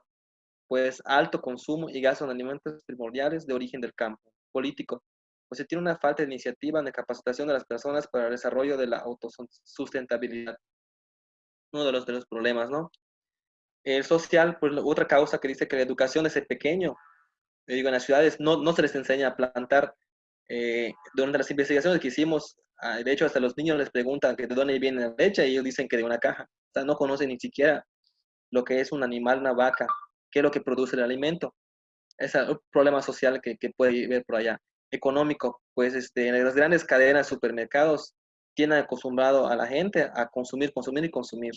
pues alto consumo y gasto en alimentos primordiales de origen del campo. Político, pues se tiene una falta de iniciativa en la capacitación de las personas para el desarrollo de la autosustentabilidad. Uno de los, de los problemas, ¿no? El social, pues otra causa que dice que la educación desde pequeño, digo, en las ciudades no, no se les enseña a plantar. Eh, durante las investigaciones que hicimos, ah, de hecho, hasta los niños les preguntan que de dónde viene la leche y ellos dicen que de una caja. O sea, no conocen ni siquiera lo que es un animal, una vaca, qué es lo que produce el alimento. Es un problema social que, que puede ver por allá económico, pues este, las grandes cadenas de supermercados tienen acostumbrado a la gente a consumir, consumir y consumir.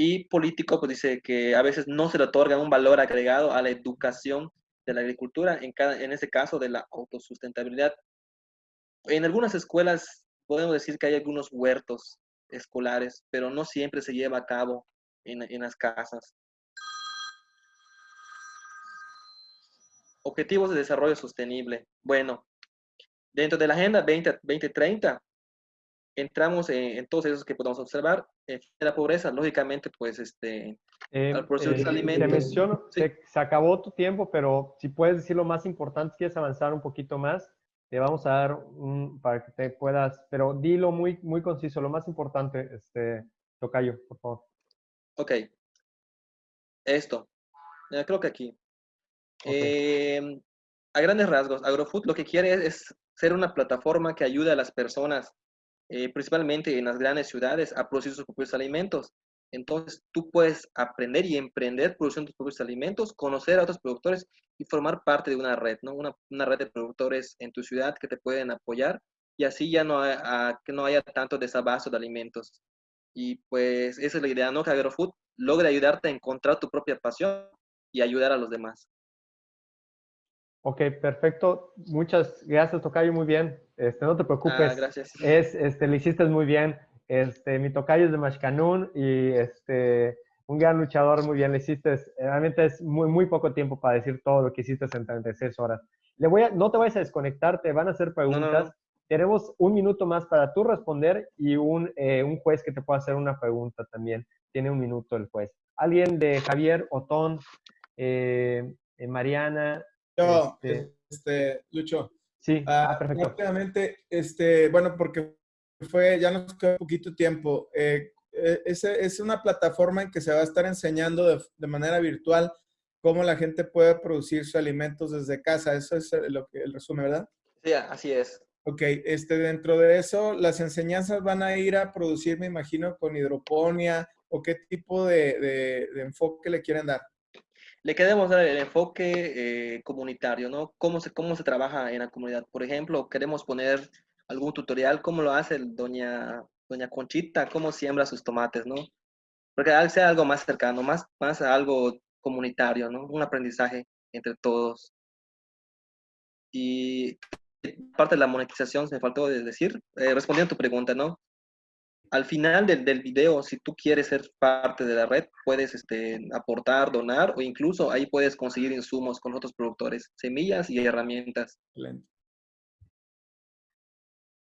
Y político, pues dice que a veces no se le otorga un valor agregado a la educación de la agricultura, en, cada, en ese caso de la autosustentabilidad. En algunas escuelas podemos decir que hay algunos huertos escolares, pero no siempre se lleva a cabo en, en las casas. Objetivos de Desarrollo Sostenible. Bueno, dentro de la Agenda 20, 2030, entramos en, todos esos que podemos observar. Eh, la pobreza, lógicamente, pues, este, eh, al eh, alimentos. Te menciono, se, acabó tu tiempo, pero si puedes decir lo más importante, quieres avanzar un poquito más, te vamos a dar un, para que te puedas, pero dilo muy, muy conciso, lo más importante, este, Tocayo, por favor. Ok. Esto. creo que aquí. Em, a grandes rasgos, AgroFood lo que quiere es, ser una plataforma que ayude a las personas, eh, principalmente en las grandes ciudades, a producir sus propios alimentos. Entonces, tú puedes aprender y emprender produciendo tus propios alimentos, conocer a otros productores y formar parte de una red, ¿no? Una, red de productores en tu ciudad que te pueden apoyar y así ya no, que no haya tanto desabasto de alimentos. Y pues esa es la idea, ¿no? Que AgroFood logre ayudarte a encontrar tu propia pasión y ayudar a los demás. Ok, perfecto. Muchas gracias, Tocayo, muy bien. Este, no te preocupes. Ah, gracias. Es, este, le hiciste muy bien. Este, mi Tocayo es de Mashcanún y este, un gran luchador, muy bien, le hiciste. Realmente es muy, muy poco tiempo para decir todo lo que hiciste en 36 horas. Le voy a, no te vayas a desconectar, te van a hacer preguntas. Tenemos un minuto más para tú responder y un, eh, un juez que te pueda hacer una pregunta también. Tiene un minuto el juez. ¿Alguien de Javier, Otón, eh, eh Mariana, yo, este, este, Lucho. Sí, ah, ah, perfecto. Rápidamente, este, bueno, porque fue, ya nos queda poquito tiempo. Eh, eh, es, es, una plataforma en que se va a estar enseñando de, de, manera virtual cómo la gente puede producir sus alimentos desde casa. Eso es lo que, el resumen, ¿verdad? Sí, así es. Ok, este, dentro de eso, las enseñanzas van a ir a producir, me imagino, con hidroponía o qué tipo de, de, de enfoque le quieren dar le queremos dar el enfoque eh, comunitario, ¿no? Cómo se, cómo se trabaja en la comunidad. Por ejemplo, queremos poner algún tutorial, cómo lo hace doña, doña Conchita, cómo siembra sus tomates, ¿no? Porque sea algo más cercano, más, más algo comunitario, ¿no? Un aprendizaje entre todos. Y parte de la monetización, se me faltó decir, eh, respondiendo a tu pregunta, ¿no? Al final del, del, video, si tú quieres ser parte de la red, puedes este, aportar, donar o incluso ahí puedes conseguir insumos con otros productores, semillas y herramientas.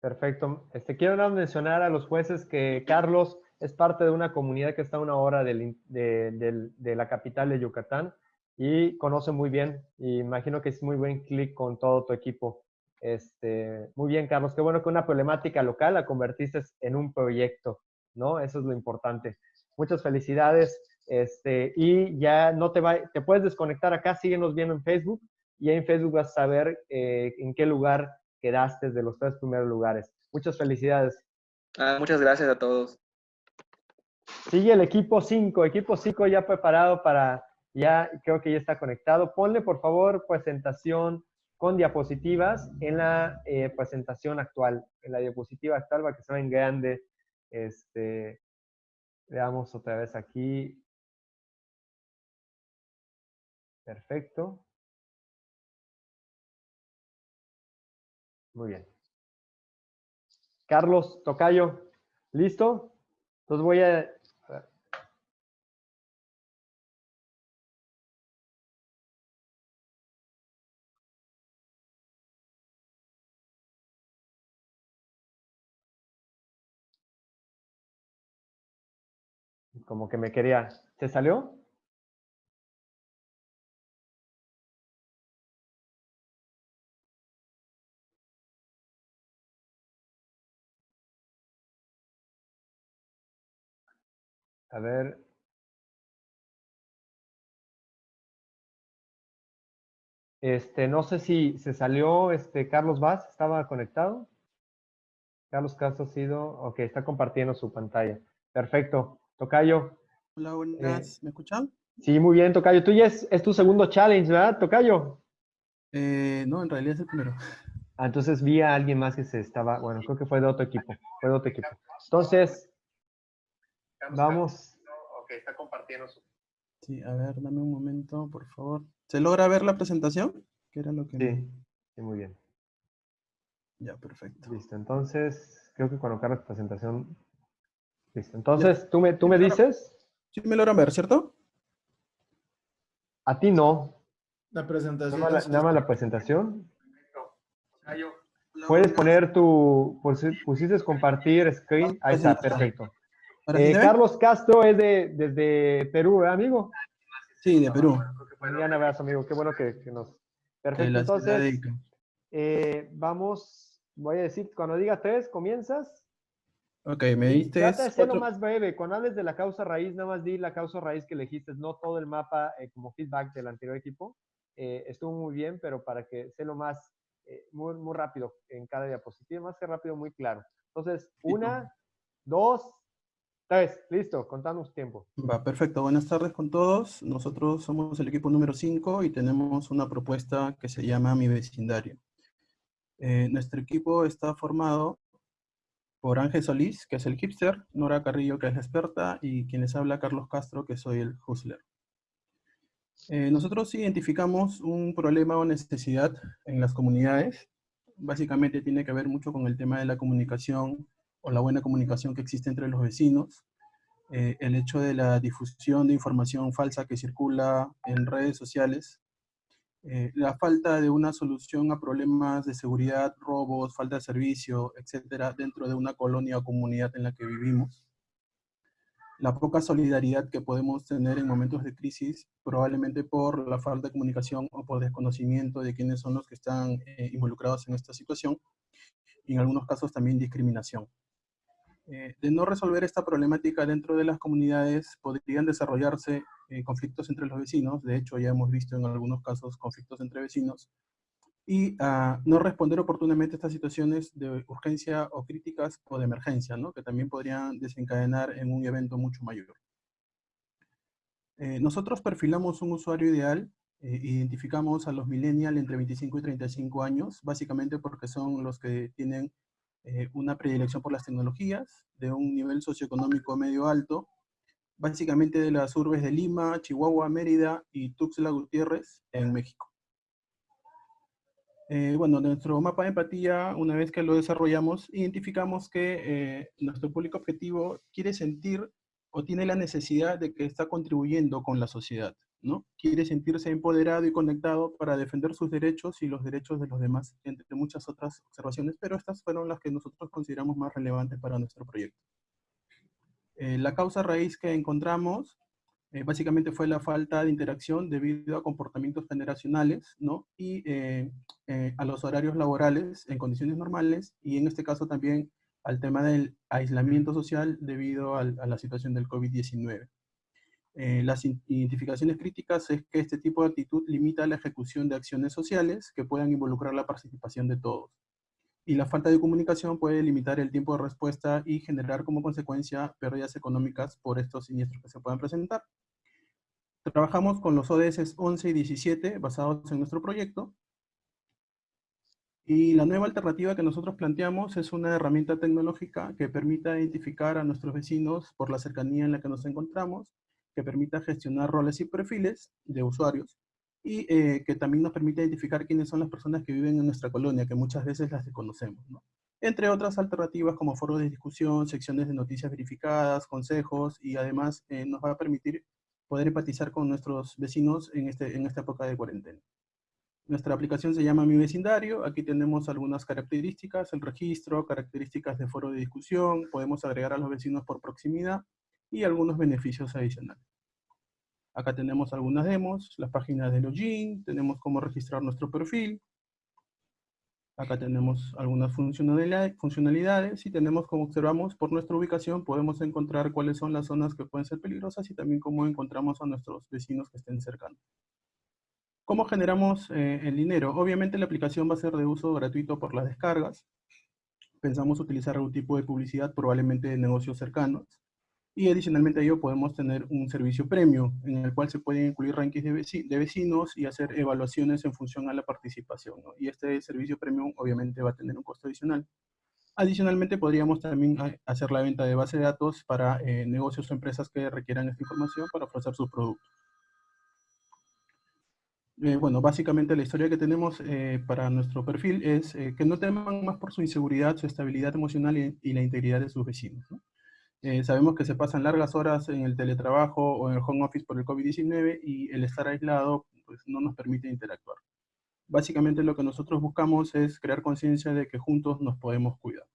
Perfecto. Este, quiero mencionar a los jueces que Carlos es parte de una comunidad que está a una hora de, de, de la capital de Yucatán y conoce muy bien imagino que es muy buen clic con todo tu equipo. Este, muy bien, Carlos. Qué bueno que una problemática local la convertiste en un proyecto, ¿no? Eso es lo importante. Muchas felicidades. Este, y ya no te va, te puedes desconectar acá, síguenos viendo en Facebook y en Facebook vas a saber eh, en qué lugar quedaste de los tres primeros lugares. Muchas felicidades. Ah, muchas gracias a todos. Sigue el equipo 5, equipo 5 ya preparado para, ya creo que ya está conectado. Ponle por favor presentación con diapositivas en la eh, presentación actual, en la diapositiva actual para que se vean grande. Este, veamos otra vez aquí. Perfecto. Muy bien. Carlos Tocayo, ¿listo? Entonces voy a... Como que me quería... ¿Se salió? A ver. Este, no sé si se salió este Carlos Vaz, ¿estaba conectado? Carlos Castro ha sido, ok, está compartiendo su pantalla. Perfecto. Tocayo. Hola, buenas. Eh, ¿Me escuchan? Sí, muy bien, Tocayo. Tú ya es, es tu segundo challenge, ¿verdad, Tocayo? Eh, no, en realidad es el primero. Ah, entonces vi a alguien más que se estaba, bueno, creo que fue de otro equipo, fue de otro equipo. Entonces, vamos. Ok, está compartiendo su... Sí, a ver, dame un momento, por favor. ¿Se logra ver la presentación? ¿Qué era lo que... Sí, sí, muy bien. Ya, perfecto. Listo, entonces, creo que colocar la presentación. Listo, entonces, ¿tú me, tú me dices? Sí, me logran ver, ¿cierto? A ti no. La presentación. Nada más la, más la presentación. Puedes poner tu, pusi- pusiste compartir screen, ahí está, perfecto. ¿Ahora sí Eh? Carlos Castro es de, desde Perú, ¿verdad, amigo? Sí, de Perú. Un gran abrazo, amigo, qué bueno que, que nos... Perfecto, entonces, eh, vamos, voy a decir, cuando diga tres, comienzas. Ok, me diste Trata de ser lo más breve. Cuando hables de la causa raíz, nada más di la causa raíz que elegiste, no todo el mapa eh, como feedback del anterior equipo. Eh, estuvo muy bien, pero para que sea lo más, eh, muy, muy rápido en cada diapositiva, más que rápido, muy claro. Entonces, una, dos, tres, listo, contamos tiempo. Va, perfecto. Buenas tardes con todos. Nosotros somos el equipo número 5 y tenemos una propuesta que se llama Mi Vecindario. Eh, nuestro equipo está formado por Solís, que es el hipster, Nora Carrillo, que es la experta, y quien les habla, Carlos Castro, que soy el hustler. Eh, nosotros identificamos un problema o necesidad en las comunidades. Básicamente tiene que ver mucho con el tema de la comunicación o la buena comunicación que existe entre los vecinos, eh, el hecho de la difusión de información falsa que circula en redes sociales, eh, la falta de una solución a problemas de seguridad, robos, falta de servicio, etcétera, dentro de una colonia o comunidad en la que vivimos, la poca solidaridad que podemos tener en momentos de crisis, probablemente por la falta de comunicación o por desconocimiento de quiénes son los que están eh, involucrados en esta situación, y en algunos casos también discriminación. Eh, de no resolver esta problemática dentro de las comunidades, podrían desarrollarse eh, conflictos entre los vecinos, de hecho ya hemos visto en algunos casos conflictos entre vecinos, y ah, no responder oportunamente a estas situaciones de urgencia o críticas o de emergencia, ¿no? que también podrían desencadenar en un evento mucho mayor. Eh, nosotros perfilamos un usuario ideal, identificamos a los millennials entre 25 y 35 años, básicamente porque son los que tienen eh, una predilección por las tecnologías, de un nivel socioeconómico medio alto, básicamente de las urbes de Lima, Chihuahua, Mérida y Tuxtla Gutiérrez en México. Eh, bueno, nuestro mapa de empatía, una vez que lo desarrollamos, identificamos que eh, nuestro público objetivo quiere sentir o tiene la necesidad de que está contribuyendo con la sociedad, ¿no? Quiere sentirse empoderado y conectado para defender sus derechos y los derechos de los demás, entre muchas otras observaciones, pero estas fueron las que nosotros consideramos más relevantes para nuestro proyecto. Eh, la causa raíz que encontramos eh, básicamente fue la falta de interacción debido a comportamientos generacionales, ¿no? Y eh, a los horarios laborales en condiciones normales, y en este caso también al tema del aislamiento social debido a la situación del COVID-19. Eh, las identificaciones críticas es que este tipo de actitud limita la ejecución de acciones sociales que puedan involucrar la participación de todos. Y la falta de comunicación puede limitar el tiempo de respuesta y generar como consecuencia pérdidas económicas por estos siniestros que se puedan presentar. Trabajamos con los ODS 11 y 17 basados en nuestro proyecto. Y la nueva alternativa que nosotros planteamos es una herramienta tecnológica que permita identificar a nuestros vecinos por la cercanía en la que nos encontramos, que permita gestionar roles y perfiles de usuarios, y eh, que también nos permite identificar quiénes son las personas que viven en nuestra colonia, que muchas veces las desconocemos. ¿no? entre otras alternativas como foros de discusión, secciones de noticias verificadas, consejos, y además eh, nos va a permitir poder empatizar con nuestros vecinos en, este, en esta época de cuarentena. Nuestra aplicación se llama Mi Vecindario. Aquí tenemos algunas características, el registro, características de foro de discusión, podemos agregar a los vecinos por proximidad y algunos beneficios adicionales. Acá tenemos algunas demos, las páginas de login, tenemos cómo registrar nuestro perfil. Acá tenemos algunas funcionalidades y tenemos, como observamos, por nuestra ubicación podemos encontrar cuáles son las zonas que pueden ser peligrosas y también cómo encontramos a nuestros vecinos que estén cercanos. ¿Cómo generamos eh, el dinero? Obviamente la aplicación va a ser de uso gratuito por las descargas. Pensamos utilizar algún tipo de publicidad, probablemente de negocios cercanos. Y adicionalmente a ello podemos tener un servicio premium, en el cual se pueden incluir rankings de, vecinos y hacer evaluaciones en función a la participación. Y este servicio premium obviamente va a tener un costo adicional. Adicionalmente podríamos también hacer la venta de base de datos para eh, negocios o empresas que requieran esta información para ofrecer sus productos. Eh, bueno, básicamente la historia que tenemos eh, para nuestro perfil es que no teman más por su inseguridad, su estabilidad emocional y, la integridad de sus vecinos. Sabemos que se pasan largas horas en el teletrabajo o en el home office por el COVID-19 y el estar aislado pues, no nos permite interactuar. Básicamente lo que nosotros buscamos es crear conciencia de que juntos nos podemos cuidar.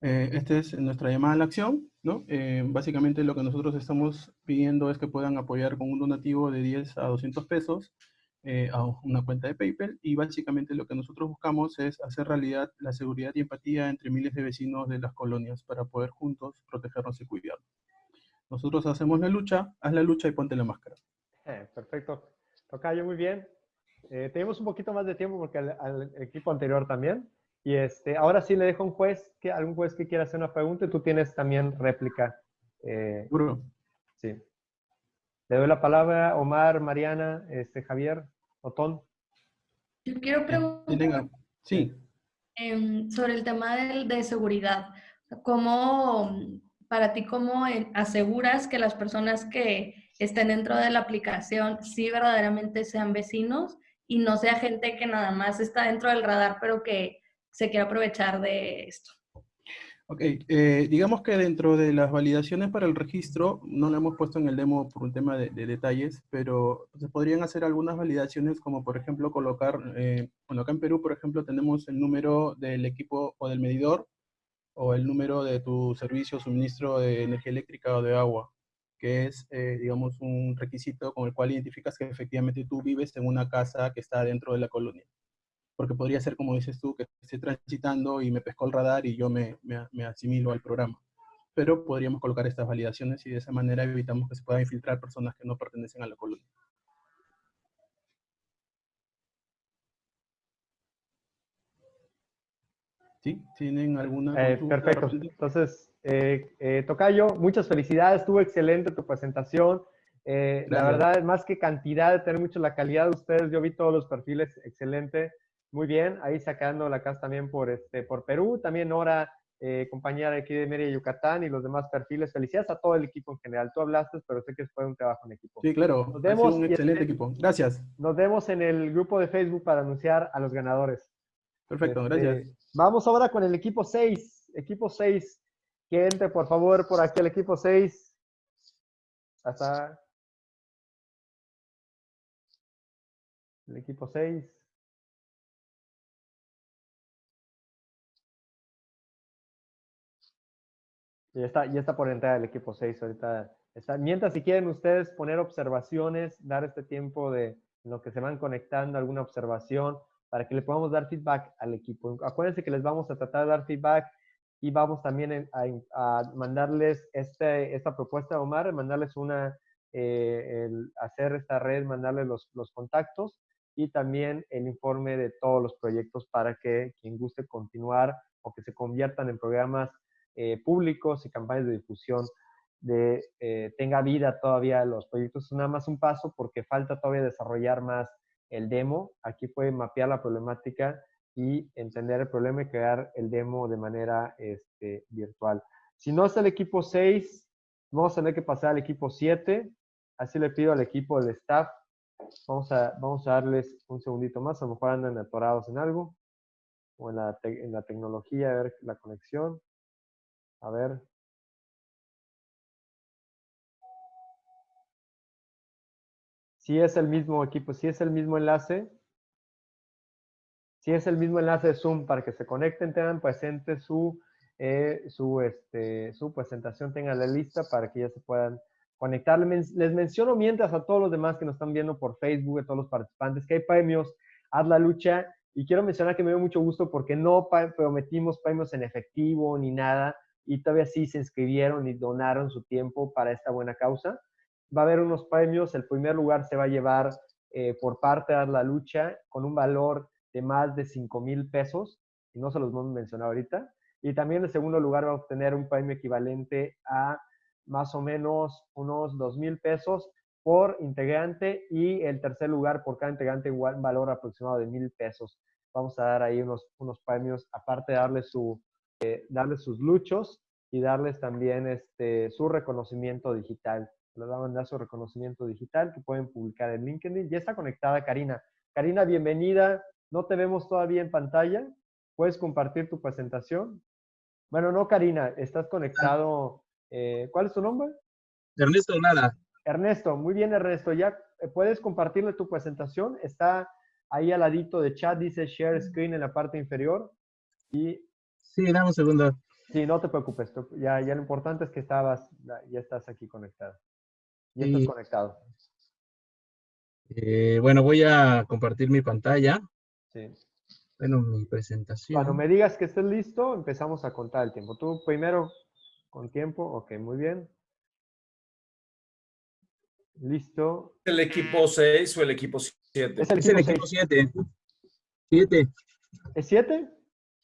Eh, esta es nuestra llamada a la acción, ¿no? Eh, básicamente lo que nosotros estamos pidiendo es que puedan apoyar con un donativo de 10 a 200 pesos eh, a una cuenta de PayPal y básicamente lo que nosotros buscamos es hacer realidad la seguridad y empatía entre miles de vecinos de las colonias para poder juntos protegernos y cuidarnos. Nosotros hacemos la lucha, haz la lucha y ponte la máscara. perfecto. Tocayo, muy bien. tenemos un poquito más de tiempo porque al equipo anterior también. Y este, ahora sí le dejo a un juez, que, algún juez que quiera hacer una pregunta y tú tienes también réplica. Eh, sí. Le doy la palabra a Omar, Mariana, este, Javier, Otón. Yo quiero preguntar sí. Em, sobre el tema de, de seguridad. ¿Cómo, para ti, cómo aseguras que las personas que estén dentro de la aplicación sí verdaderamente sean vecinos y no sea gente que nada más está dentro del radar, pero que se quiere aprovechar de esto. Ok, eh, digamos que dentro de las validaciones para el registro, no lo hemos puesto en el demo por un tema de, detalles, pero se podrían hacer algunas validaciones como por ejemplo colocar, eh, bueno acá en Perú por ejemplo tenemos el número del equipo o del medidor o el número de tu servicio suministro de energía eléctrica o de agua, que es eh, digamos un requisito con el cual identificas que efectivamente tú vives en una casa que está dentro de la colonia porque podría ser, como dices tú, que esté transitando y me pescó el radar y yo me, me, asimilo al programa. Pero podríamos colocar estas validaciones y de esa manera evitamos que se puedan infiltrar personas que no pertenecen a la colonia. ¿Sí? ¿Tienen alguna eh, Perfecto. Entonces, eh, eh, Tocayo, muchas felicidades. Estuvo excelente tu presentación. la verdad, más que cantidad, tener mucho la calidad de ustedes. Yo vi todos los perfiles, excelente. Muy bien, ahí sacando la casa también por, este, por Perú, también Nora, eh, compañera de aquí de Mérida, Yucatán y los demás perfiles. Felicidades a todo el equipo en general. Tú hablaste, pero sé que fue un trabajo en equipo. Sí, claro. Nos vemos. un excelente equipo. Gracias. Nos vemos en el grupo de Facebook para anunciar a los ganadores. Perfecto, este, gracias. Vamos ahora con el equipo 6. Equipo 6. Que entre, por favor, por aquí el equipo 6. Hasta. El equipo 6. Ya está, ya está por entrar el equipo 6 ahorita. Está. Mientras si quieren ustedes poner observaciones, dar este tiempo de lo que se van conectando, alguna observación, para que le podamos dar feedback al equipo. Acuérdense que les vamos a tratar de dar feedback y vamos también a, mandarles este, esta propuesta, Omar, mandarles una, eh, hacer esta red, mandarles los, los contactos y también el informe de todos los proyectos para que quien guste continuar o que se conviertan en programas eh, públicos y campañas de difusión de eh, tenga vida todavía los proyectos. Es nada más un paso porque falta todavía desarrollar más el demo. Aquí puede mapear la problemática y entender el problema y crear el demo de manera este, virtual. Si no es el equipo 6, vamos a tener que pasar al equipo 7. Así le pido al equipo del staff. Vamos a, vamos a darles un segundito más. A lo mejor andan atorados en algo. o en la, en la tecnología, a ver la conexión. A ver. Si es el mismo equipo, si es el mismo enlace, si es el mismo enlace de Zoom para que se conecten, tengan presente su, eh, su, este, su presentación, tengan la lista para que ya se puedan conectar. Les menciono mientras a todos los demás que nos están viendo por Facebook, a todos los participantes, que hay premios, haz la lucha. Y quiero mencionar que me dio mucho gusto porque no prometimos premios en efectivo ni nada y todavía sí se inscribieron y donaron su tiempo para esta buena causa. Va a haber unos premios. El primer lugar se va a llevar eh, por parte de la lucha con un valor de más de 5 mil pesos. Y no se los hemos mencionado ahorita. Y también el segundo lugar va a obtener un premio equivalente a más o menos unos 2 mil pesos por integrante y el tercer lugar por cada integrante igual valor aproximado de mil pesos. Vamos a dar ahí unos, unos premios, aparte de darle su, eh, darles sus luchos y darles también este, su reconocimiento digital. Les van a mandar su reconocimiento digital que pueden publicar en LinkedIn. Ya está conectada Karina. Karina, bienvenida. No te vemos todavía en pantalla. ¿Puedes compartir tu presentación? Bueno, no, Karina, estás conectado. Eh, ¿Cuál es tu nombre? Ernesto Nada. Ernesto, muy bien, Ernesto. ¿Ya eh, puedes compartirle tu presentación? Está ahí al ladito de chat, dice Share Screen en la parte inferior. Y Sí, dame un segundo. Sí, no te preocupes. Ya, ya lo importante es que estabas, ya estás aquí conectado. Ya estás conectado. Eh, bueno, voy a compartir mi pantalla. Sí. Bueno, mi presentación. Cuando me digas que estés listo, empezamos a contar el tiempo. Tú primero con tiempo. Ok, muy bien. Listo. ¿El equipo 6 o el equipo 7? Es el equipo 7. 7. ¿Es 7?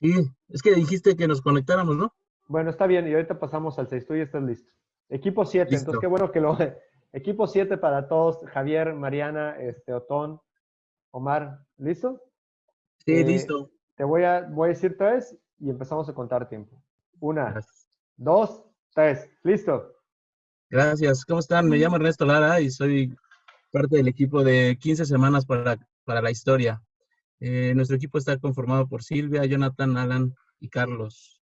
Sí, es que dijiste que nos conectáramos, ¿no? Bueno, está bien, y ahorita pasamos al 6, tú ya estás listo. Equipo 7, entonces qué bueno que lo... Equipo 7 para todos, Javier, Mariana, este, Otón, Omar, ¿listo? Sí, eh, listo. Te voy a, voy a decir tres y empezamos a contar tiempo. Una, dos, tres, listo. Gracias, ¿cómo están? Me llamo Ernesto Lara y soy parte del equipo de 15 semanas para, para la historia. Eh, nuestro equipo está conformado por Silvia, Jonathan, Alan y Carlos.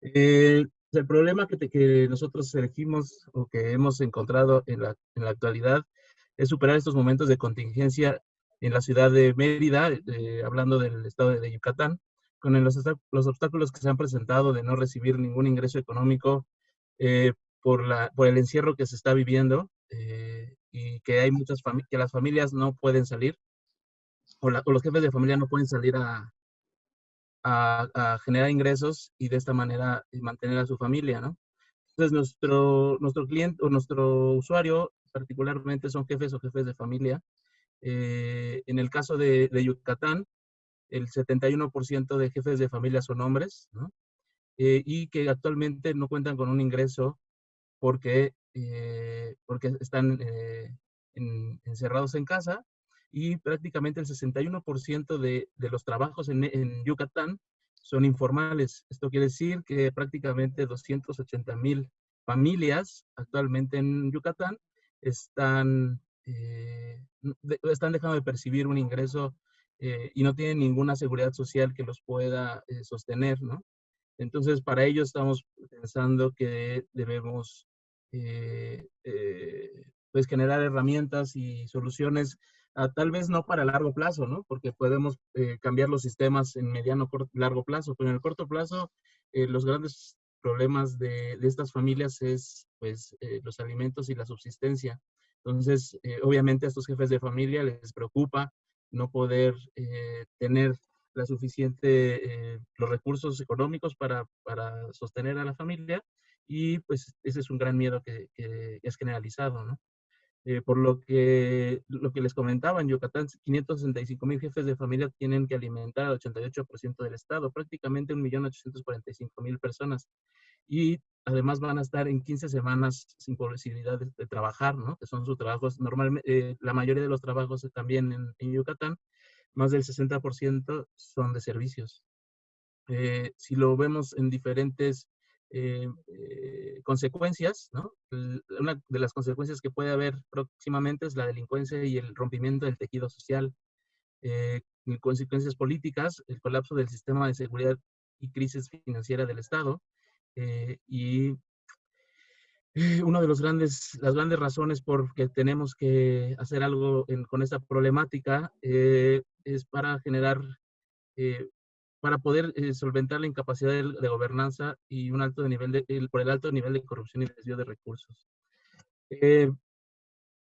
Eh, el problema que, nosotros elegimos o que hemos encontrado en la, actualidad es superar estos momentos de contingencia en la ciudad de Mérida, eh, hablando del estado de, Yucatán, con los, los, obstáculos que se han presentado de no recibir ningún ingreso económico por, por el encierro que se está viviendo y que hay muchas que las familias no pueden salir o, los jefes de familia no pueden salir a, generar ingresos y de esta manera eh, mantener a su familia, ¿no? Entonces, nuestro, nuestro cliente o nuestro usuario particularmente son jefes o jefes de familia. Eh, en el caso de, Yucatán, el 71% de jefes de familia son hombres, ¿no? Eh, y que actualmente no cuentan con un ingreso porque, porque están encerrados en casa y prácticamente el 61% de, de, los trabajos en, en, Yucatán son informales. Esto quiere decir que prácticamente 280 mil familias actualmente en Yucatán están, eh, están dejando de percibir un ingreso eh, y no tienen ninguna seguridad social que los pueda eh, sostener, ¿no? Entonces, para ello estamos pensando que debemos pues generar herramientas y soluciones tal vez no para largo plazo, ¿no? Porque podemos eh, cambiar los sistemas en mediano, corto, largo plazo, pero en el corto plazo eh, los grandes problemas de, de, estas familias es pues eh, los alimentos y la subsistencia. Entonces, obviamente a estos jefes de familia les preocupa no poder tener la suficiente, los recursos económicos para, para, sostener a la familia y pues ese es un gran miedo que, que es generalizado, ¿no? Eh, por lo que, lo que les comentaba, en Yucatán 565 mil jefes de familia tienen que alimentar al 88% del Estado, prácticamente 1.845.000 personas. Y además van a estar en 15 semanas sin posibilidad de, trabajar, ¿no? Que son sus trabajos, normalmente, eh, la mayoría de los trabajos también en, en Yucatán, más del 60% son de servicios. Eh, si lo vemos en diferentes eh, eh, consecuencias, ¿no? Una de las consecuencias que puede haber próximamente es la delincuencia y el rompimiento del tejido social. Eh, consecuencias políticas, el colapso del sistema de seguridad y crisis financiera del Estado. Eh, y eh, una de los grandes, las grandes razones por que tenemos que hacer algo con esta problemática es para generar, para poder solventar la incapacidad de, gobernanza y un alto nivel de, por el alto nivel de corrupción y desvío de recursos. en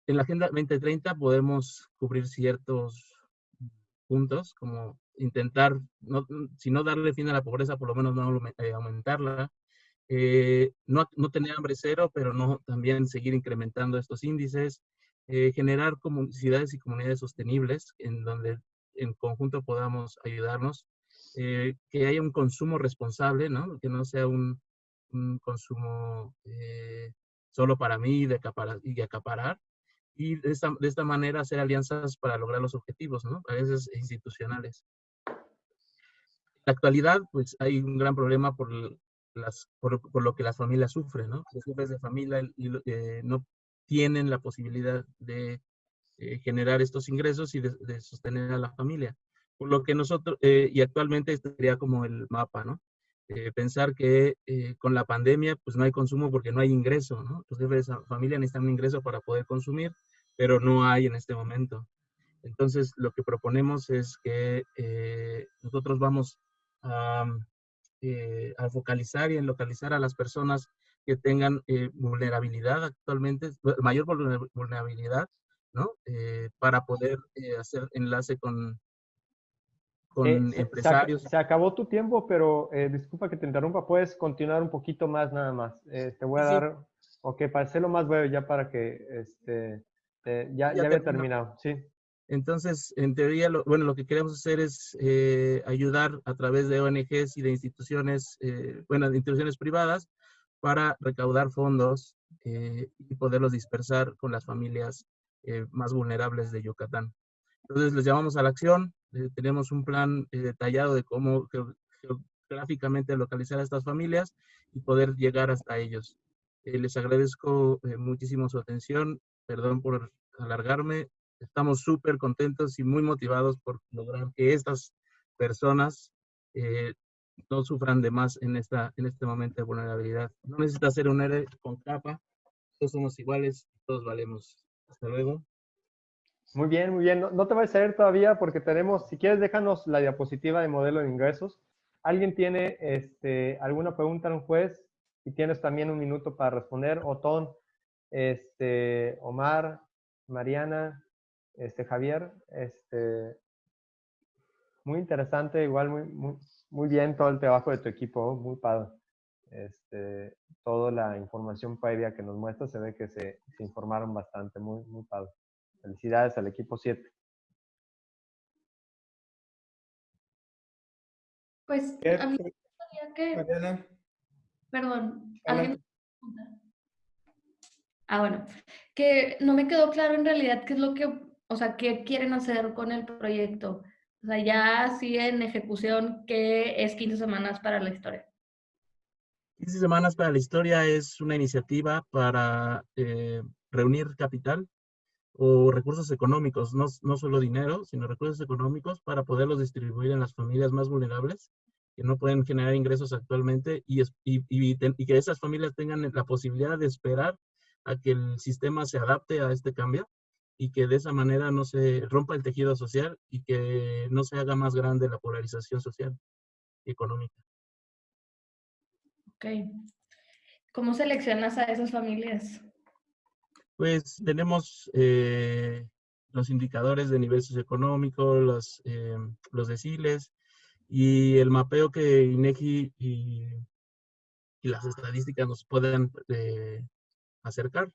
la Agenda 2030 podemos cubrir ciertos puntos, como intentar, no, si no darle fin a la pobreza, por lo menos no eh, aumentarla, eh, no, no, tener hambre cero, pero no también seguir incrementando estos índices, eh, generar comunidades y comunidades sostenibles en donde en conjunto podamos ayudarnos, que haya un consumo responsable, ¿no? que no sea un, un consumo solo para mí de acaparar, y de acaparar, y de esta, de esta manera hacer alianzas para lograr los objetivos, ¿no? A veces institucionales. En la actualidad, pues hay un gran problema por, las, por, por lo que las familias sufren, ¿no? Los jefes de familia eh, no tienen la posibilidad de eh, generar estos ingresos y de, sostener a la familia. Por lo que nosotros, eh, y actualmente este sería como el mapa, ¿no? pensar que con la pandemia pues no hay consumo porque no hay ingreso, ¿no? Los jefes de familia necesitan un ingreso para poder consumir pero no hay en este momento. Entonces, lo que proponemos es que eh, nosotros vamos eh, a, focalizar y en localizar a las personas que tengan eh, vulnerabilidad actualmente, mayor vulnerabilidad, ¿no? para poder hacer enlace con, con empresarios. Se, acabó tu tiempo, pero disculpa que te interrumpa, puedes continuar un poquito más nada más. te voy a dar, ok, para hacerlo más breve ya para que este, ya, ya, había terminado, sí. Entonces, en teoría, lo, bueno, lo que queremos hacer es eh, ayudar a través de ONGs y de instituciones, eh, bueno, de instituciones privadas, para recaudar fondos eh, y poderlos dispersar con las familias más vulnerables de Yucatán. Entonces, les llamamos a la acción. Tenemos un plan detallado de cómo geográficamente localizar a estas familias y poder llegar hasta ellos. les agradezco muchísimo su atención perdón por alargarme, estamos súper contentos y muy motivados por lograr que estas personas eh, no sufran de más en, esta, en este momento de vulnerabilidad. No necesita ser un héroe con capa, todos somos iguales, todos valemos. Hasta luego. Muy bien, muy bien. No, te voy a salir todavía porque tenemos, si quieres, déjanos la diapositiva de modelo de ingresos. ¿Alguien tiene este, alguna pregunta a un juez? Y tienes también un minuto para responder. Otón, este, Omar, Mariana, este, Javier, este, muy interesante, igual muy, muy, bien todo el trabajo de tu equipo, muy padre. Este, toda la información previa que nos muestra se ve que se, informaron bastante, muy, muy padre. Felicidades al equipo 7. Pues a mí me que... Perdón, ¿alguien? Ah, bueno, que no me quedó claro en realidad qué es lo que, o sea, qué quieren hacer con el proyecto. O sea, ya sigue en ejecución, ¿qué es 15 semanas para la historia? 15 semanas para la historia es una iniciativa para eh, reunir capital o recursos económicos, no, no solo dinero, sino recursos económicos para poderlos distribuir en las familias más vulnerables que no pueden generar ingresos actualmente y, y, y que esas familias tengan la posibilidad de esperar a que el sistema se adapte a este cambio y que de esa manera no se rompa el tejido social y que no se haga más grande la polarización social y económica. Ok. ¿Cómo seleccionas a esas familias? Pues tenemos eh, los indicadores de nivel socioeconómico, los, eh, los deciles y el mapeo que INEGI y, y las estadísticas nos pueden eh, acercar.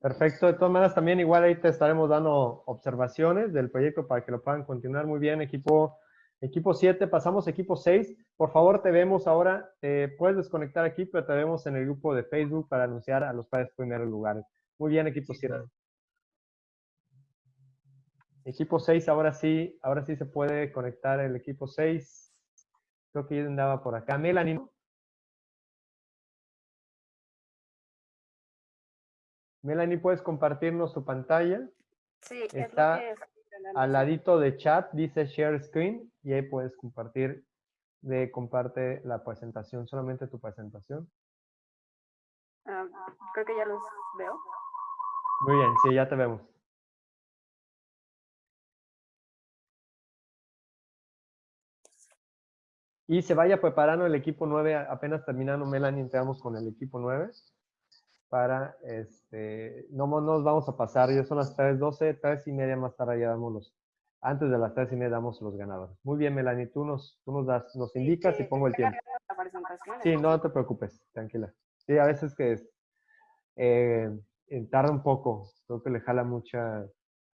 Perfecto, de todas maneras también igual ahí te estaremos dando observaciones del proyecto para que lo puedan continuar muy bien. Equipo equipo 7, pasamos a equipo 6. Por favor, te vemos ahora, puedes desconectar aquí, pero te vemos en el grupo de Facebook para anunciar a los padres primeros lugares. Muy bien, equipo 7. Equipo 6, ahora sí, ahora sí se puede conectar el equipo 6. Creo que yo andaba por acá. Melanie, Melanie, ¿puedes compartirnos tu pantalla? Sí, es Está lo que estoy intentando Al ladito de chat dice share screen y ahí puedes compartir, de comparte la presentación, solamente tu presentación. Ah, creo que ya los veo. Muy bien, sí, ya te vemos. Y se vaya preparando el equipo 9, apenas terminando Melanie, entramos con el equipo 9 para, este, no nos vamos a pasar, ya son las 3.12, 3 y media más tarde ya damos los, antes de las 3 y media damos los ganadores. Muy bien, Melanie, tú nos, tú nos das, nos indicas y Sí, pongo el tiempo. Sí, no te preocupes, tranquila. Sí, a veces que es, eh, eh, tarda un poco, creo que le jala mucha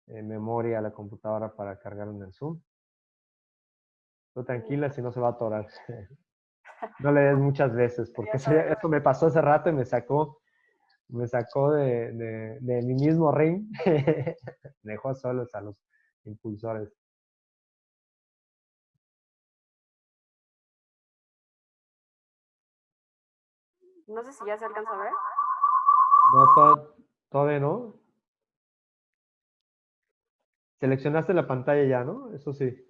eh, memoria a la computadora para cargar en el Zoom. Tú tranquila, si no se va a atorar. No le des muchas veces, porque eso, eso me pasó hace rato y me sacó, me sacó de, de- de mi mismo ring. Dejó solos a los impulsores. No sé si ya se alcanza a ver. No, to- todavía no. Seleccionaste la pantalla ya, ¿no? Eso sí.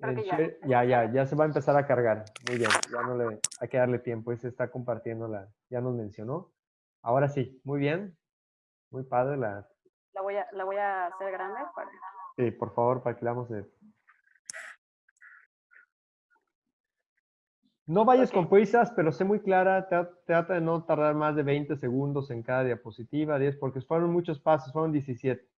Ya. ya, ya, ya se va a empezar a cargar. Muy bien, ya no le hay que darle tiempo. Y se está compartiendo la, ya nos mencionó. Ahora sí, muy bien. Muy padre la. La voy a, la voy a hacer grande para... Sí, por favor, para que la vamos de. No vayas con prisas, pero sé muy clara. tra- Trata de no tardar más de 20 segundos en cada diapositiva, 10, porque fueron muchos pasos, fueron 17.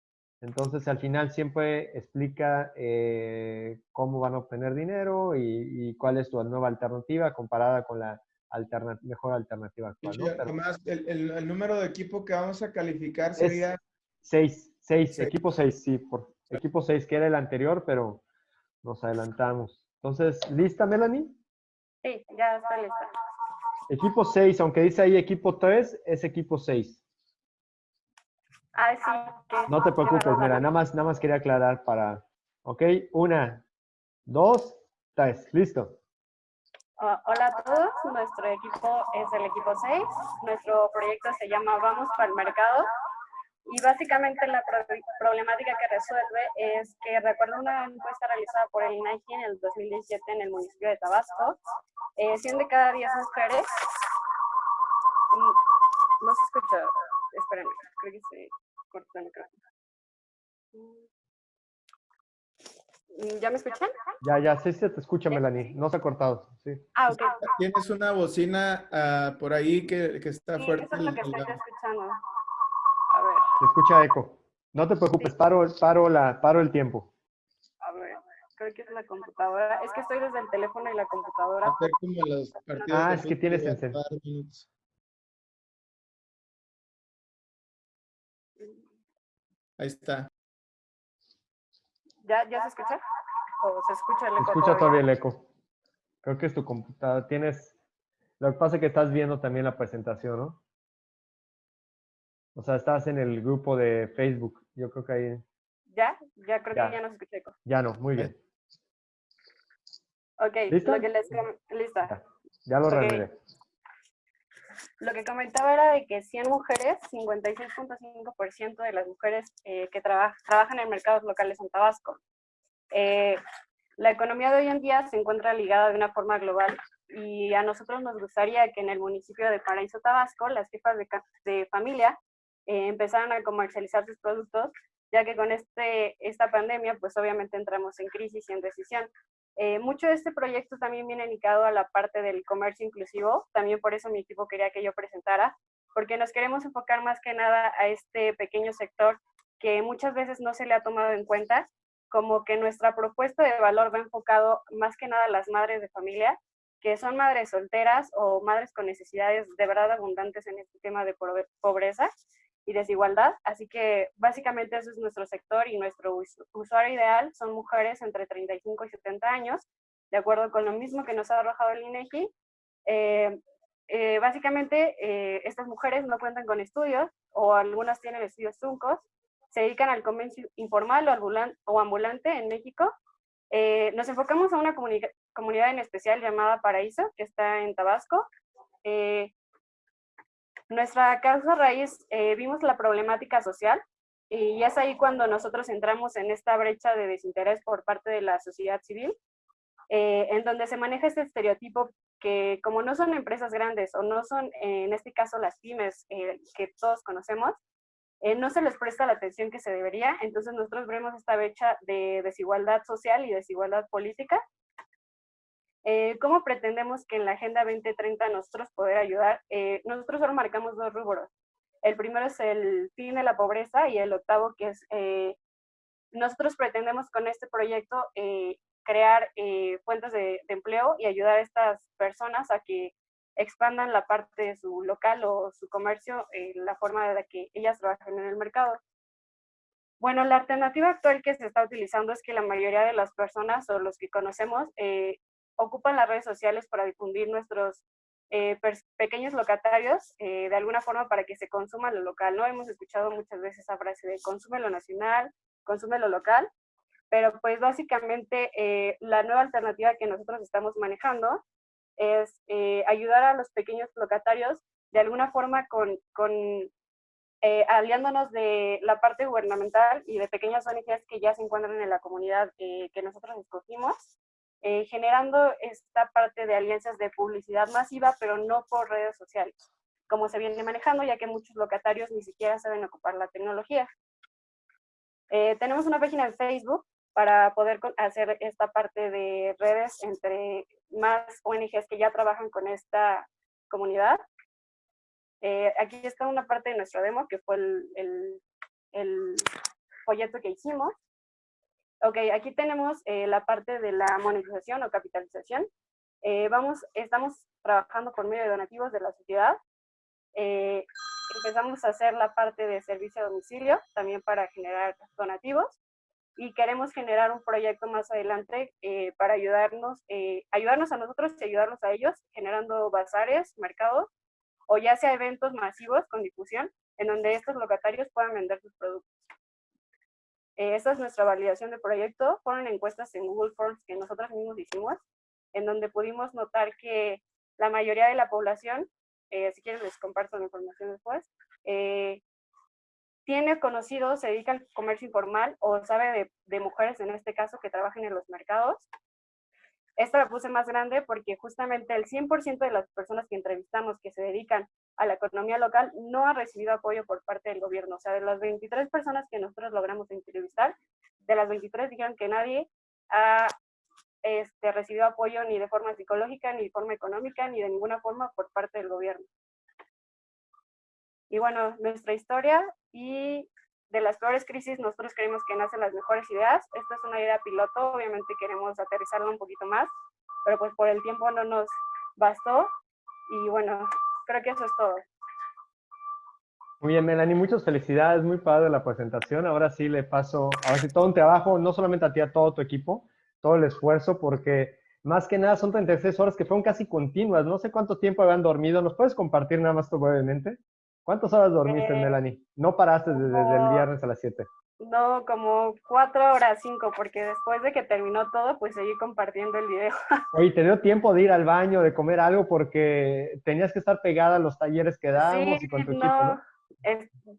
Entonces, al final siempre explica eh, cómo van a obtener dinero y, y cuál es tu nueva alternativa comparada con la alterna- mejor alternativa actual. ¿no? Sí, Pero Además, el, el- el número de equipo que vamos a calificar sería... 6, 6, Seis. equipo 6, sí, por equipo 6, que era el anterior, pero nos adelantamos. Entonces, ¿lista, Melanie? Sí, ya está lista. Equipo 6, aunque dice ahí equipo 3, es equipo 6. Ah, sí. No te preocupes, mira, nada más, nada más quería aclarar para, ok, una, dos, tres, listo. Ah, hola a todos, nuestro equipo es el equipo 6. Nuestro proyecto se llama Vamos para el Mercado. Y básicamente la pro- problemática que resuelve es que recuerdo una encuesta realizada por el INEGI en el 2017 en el municipio de Tabasco. Eh, 100 de cada 10 mujeres. Mm, No se escucha. Espérenme, creo que se cortó el micrófono. Mm, ¿Ya me escuchan? Ya, ya, sí se te escucha, Melanie, no se ha cortado, sí. Ah, ok. Tienes una bocina ah, por ahí que, que está Sí, fuerte. eso es lo que estoy escuchando. A ver. Se escucha eco. No te preocupes, paro, paro, la, paro el tiempo. A ver, creo que es la computadora. Es que estoy desde el teléfono y la computadora. hacer como los partidos Ah, de es que tienes fútbol, encen- dar minutos. Ahí está. ¿Ya, ¿Ya se escucha? ¿O se escucha el Se eco escucha todavía el eco. Creo que es tu computadora. Tienes. Lo que pasa es que estás viendo también la presentación, ¿no? O sea, estás en el grupo de Facebook. Yo creo que ahí. ¿Ya? Ya creo Ya. que ya no se escucha eco. Ya no, muy bien. Ok, ¿Lista? lo que les lista. Ya lo Ok. Lo que comentaba era de que 100 mujeres, 56.5% de las mujeres eh, que traba- trabajan en mercados locales en Tabasco. Eh, la economía de hoy en día se encuentra ligada de una forma global y a nosotros nos gustaría que en el municipio de Paraíso Tabasco las jefas de, de familia eh, empezaran a comercializar sus productos, ya que con este, esta pandemia pues obviamente entramos en crisis y en decisión. Eh, mucho de este proyecto también viene ligado a la parte del comercio inclusivo, también por eso mi equipo quería que yo presentara, porque nos queremos enfocar más que nada a este pequeño sector que muchas veces no se le ha tomado en cuenta, como que nuestra propuesta de valor va enfocado más que nada a las madres de familia, que son madres solteras o madres con necesidades de verdad abundantes en este tema de pobre- pobreza y desigualdad. Así que básicamente eso es nuestro sector y nuestro us- usuario ideal son mujeres entre 35 y 70 años, de acuerdo con lo mismo que nos ha arrojado el INEGI. Eh, eh, básicamente, eh, estas mujeres no cuentan con estudios o algunas tienen estudios truncos, se dedican al comercio informal o, o ambulante en México. Eh, nos enfocamos a una comuni- comunidad en especial llamada Paraíso, que está en Tabasco. Eh, Nuestra causa raíz, eh, vimos la problemática social y es ahí cuando nosotros entramos en esta brecha de desinterés por parte de la sociedad civil, eh, en donde se maneja este estereotipo que como no son empresas grandes o no son, en este caso, las pymes que todos conocemos, no se les presta la atención que se debería, entonces nosotros vemos esta brecha de desigualdad social y desigualdad política eh, ¿Cómo pretendemos que en la Agenda 2030 nosotros poder ayudar? Eh, nosotros solo marcamos dos rubros. El primero es el fin de la pobreza y el octavo que es, eh, nosotros pretendemos con este proyecto crear fuentes de, de, empleo y ayudar a estas personas a que expandan la parte de su local o su comercio, la forma de la que ellas trabajan en el mercado. Bueno, la alternativa actual que se está utilizando es que la mayoría de las personas o los que conocemos eh, ocupan las redes sociales para difundir nuestros eh, pequeños locatarios eh, de alguna forma para que se consuma lo local. No hemos escuchado muchas veces esa frase de consume lo nacional, consume lo local, pero pues básicamente eh, la nueva alternativa que nosotros estamos manejando es ayudar a los pequeños locatarios de alguna forma con, con aliándonos de la parte gubernamental y de pequeñas ONGs que ya se encuentran en la comunidad que nosotros escogimos eh, generando esta parte de alianzas de publicidad masiva, pero no por redes sociales, como se viene manejando, ya que muchos locatarios ni siquiera saben ocupar la tecnología. Eh, tenemos una página en Facebook para poder hacer esta parte de redes entre más ONGs que ya trabajan con esta comunidad. Eh, aquí está una parte de nuestro demo, que fue el, el, el folleto que hicimos. Ok, aquí tenemos eh, la parte de la monetización o capitalización. Eh, vamos, estamos trabajando por medio de donativos de la sociedad. Eh, empezamos a hacer la parte de servicio a domicilio, también para generar donativos. Y queremos generar un proyecto más adelante para ayudarnos, ayudarnos a nosotros y ayudarnos a ellos, generando bazares, mercados, o ya sea eventos masivos con difusión, en donde estos locatarios puedan vender sus productos. Eh, esta es nuestra validación de proyecto. Fueron encuestas en Google Forms que nosotros mismos hicimos, en donde pudimos notar que la mayoría de la población, eh, si quieren les comparto la información después, eh, tiene conocido, se dedica al comercio informal o sabe de, de, mujeres en este caso que trabajan en los mercados. Esta la puse más grande porque justamente el 100% de las personas que entrevistamos que se dedican a la economía local no ha recibido apoyo por parte del gobierno. O sea, de las 23 personas que nosotros logramos entrevistar, de las 23 dijeron que nadie ha este, recibido apoyo ni de forma psicológica, ni de forma económica, ni de ninguna forma por parte del gobierno. Y bueno, nuestra historia y de las peores crisis nosotros creemos que nacen las mejores ideas. Esta es una idea piloto, obviamente queremos aterrizarla un poquito más, pero pues por el tiempo no nos bastó. Y bueno, creo que eso es todo. Muy bien, Melanie, muchas felicidades, muy padre la presentación. Ahora sí le paso, ahora sí todo un trabajo, no solamente a ti, a todo tu equipo, todo el esfuerzo, porque más que nada son 36 horas que fueron casi continuas. No sé cuánto tiempo habían dormido. ¿Nos puedes compartir nada más tú brevemente? ¿Cuántas horas dormiste, eh, Melanie? No paraste desde, desde, el viernes a las 7. No, como cuatro horas, cinco, porque después de que terminó todo, pues seguí compartiendo el video. Oye, ¿te dio tiempo de ir al baño, de comer algo? Porque tenías que estar pegada a los talleres que dábamos y con tu equipo, ¿no?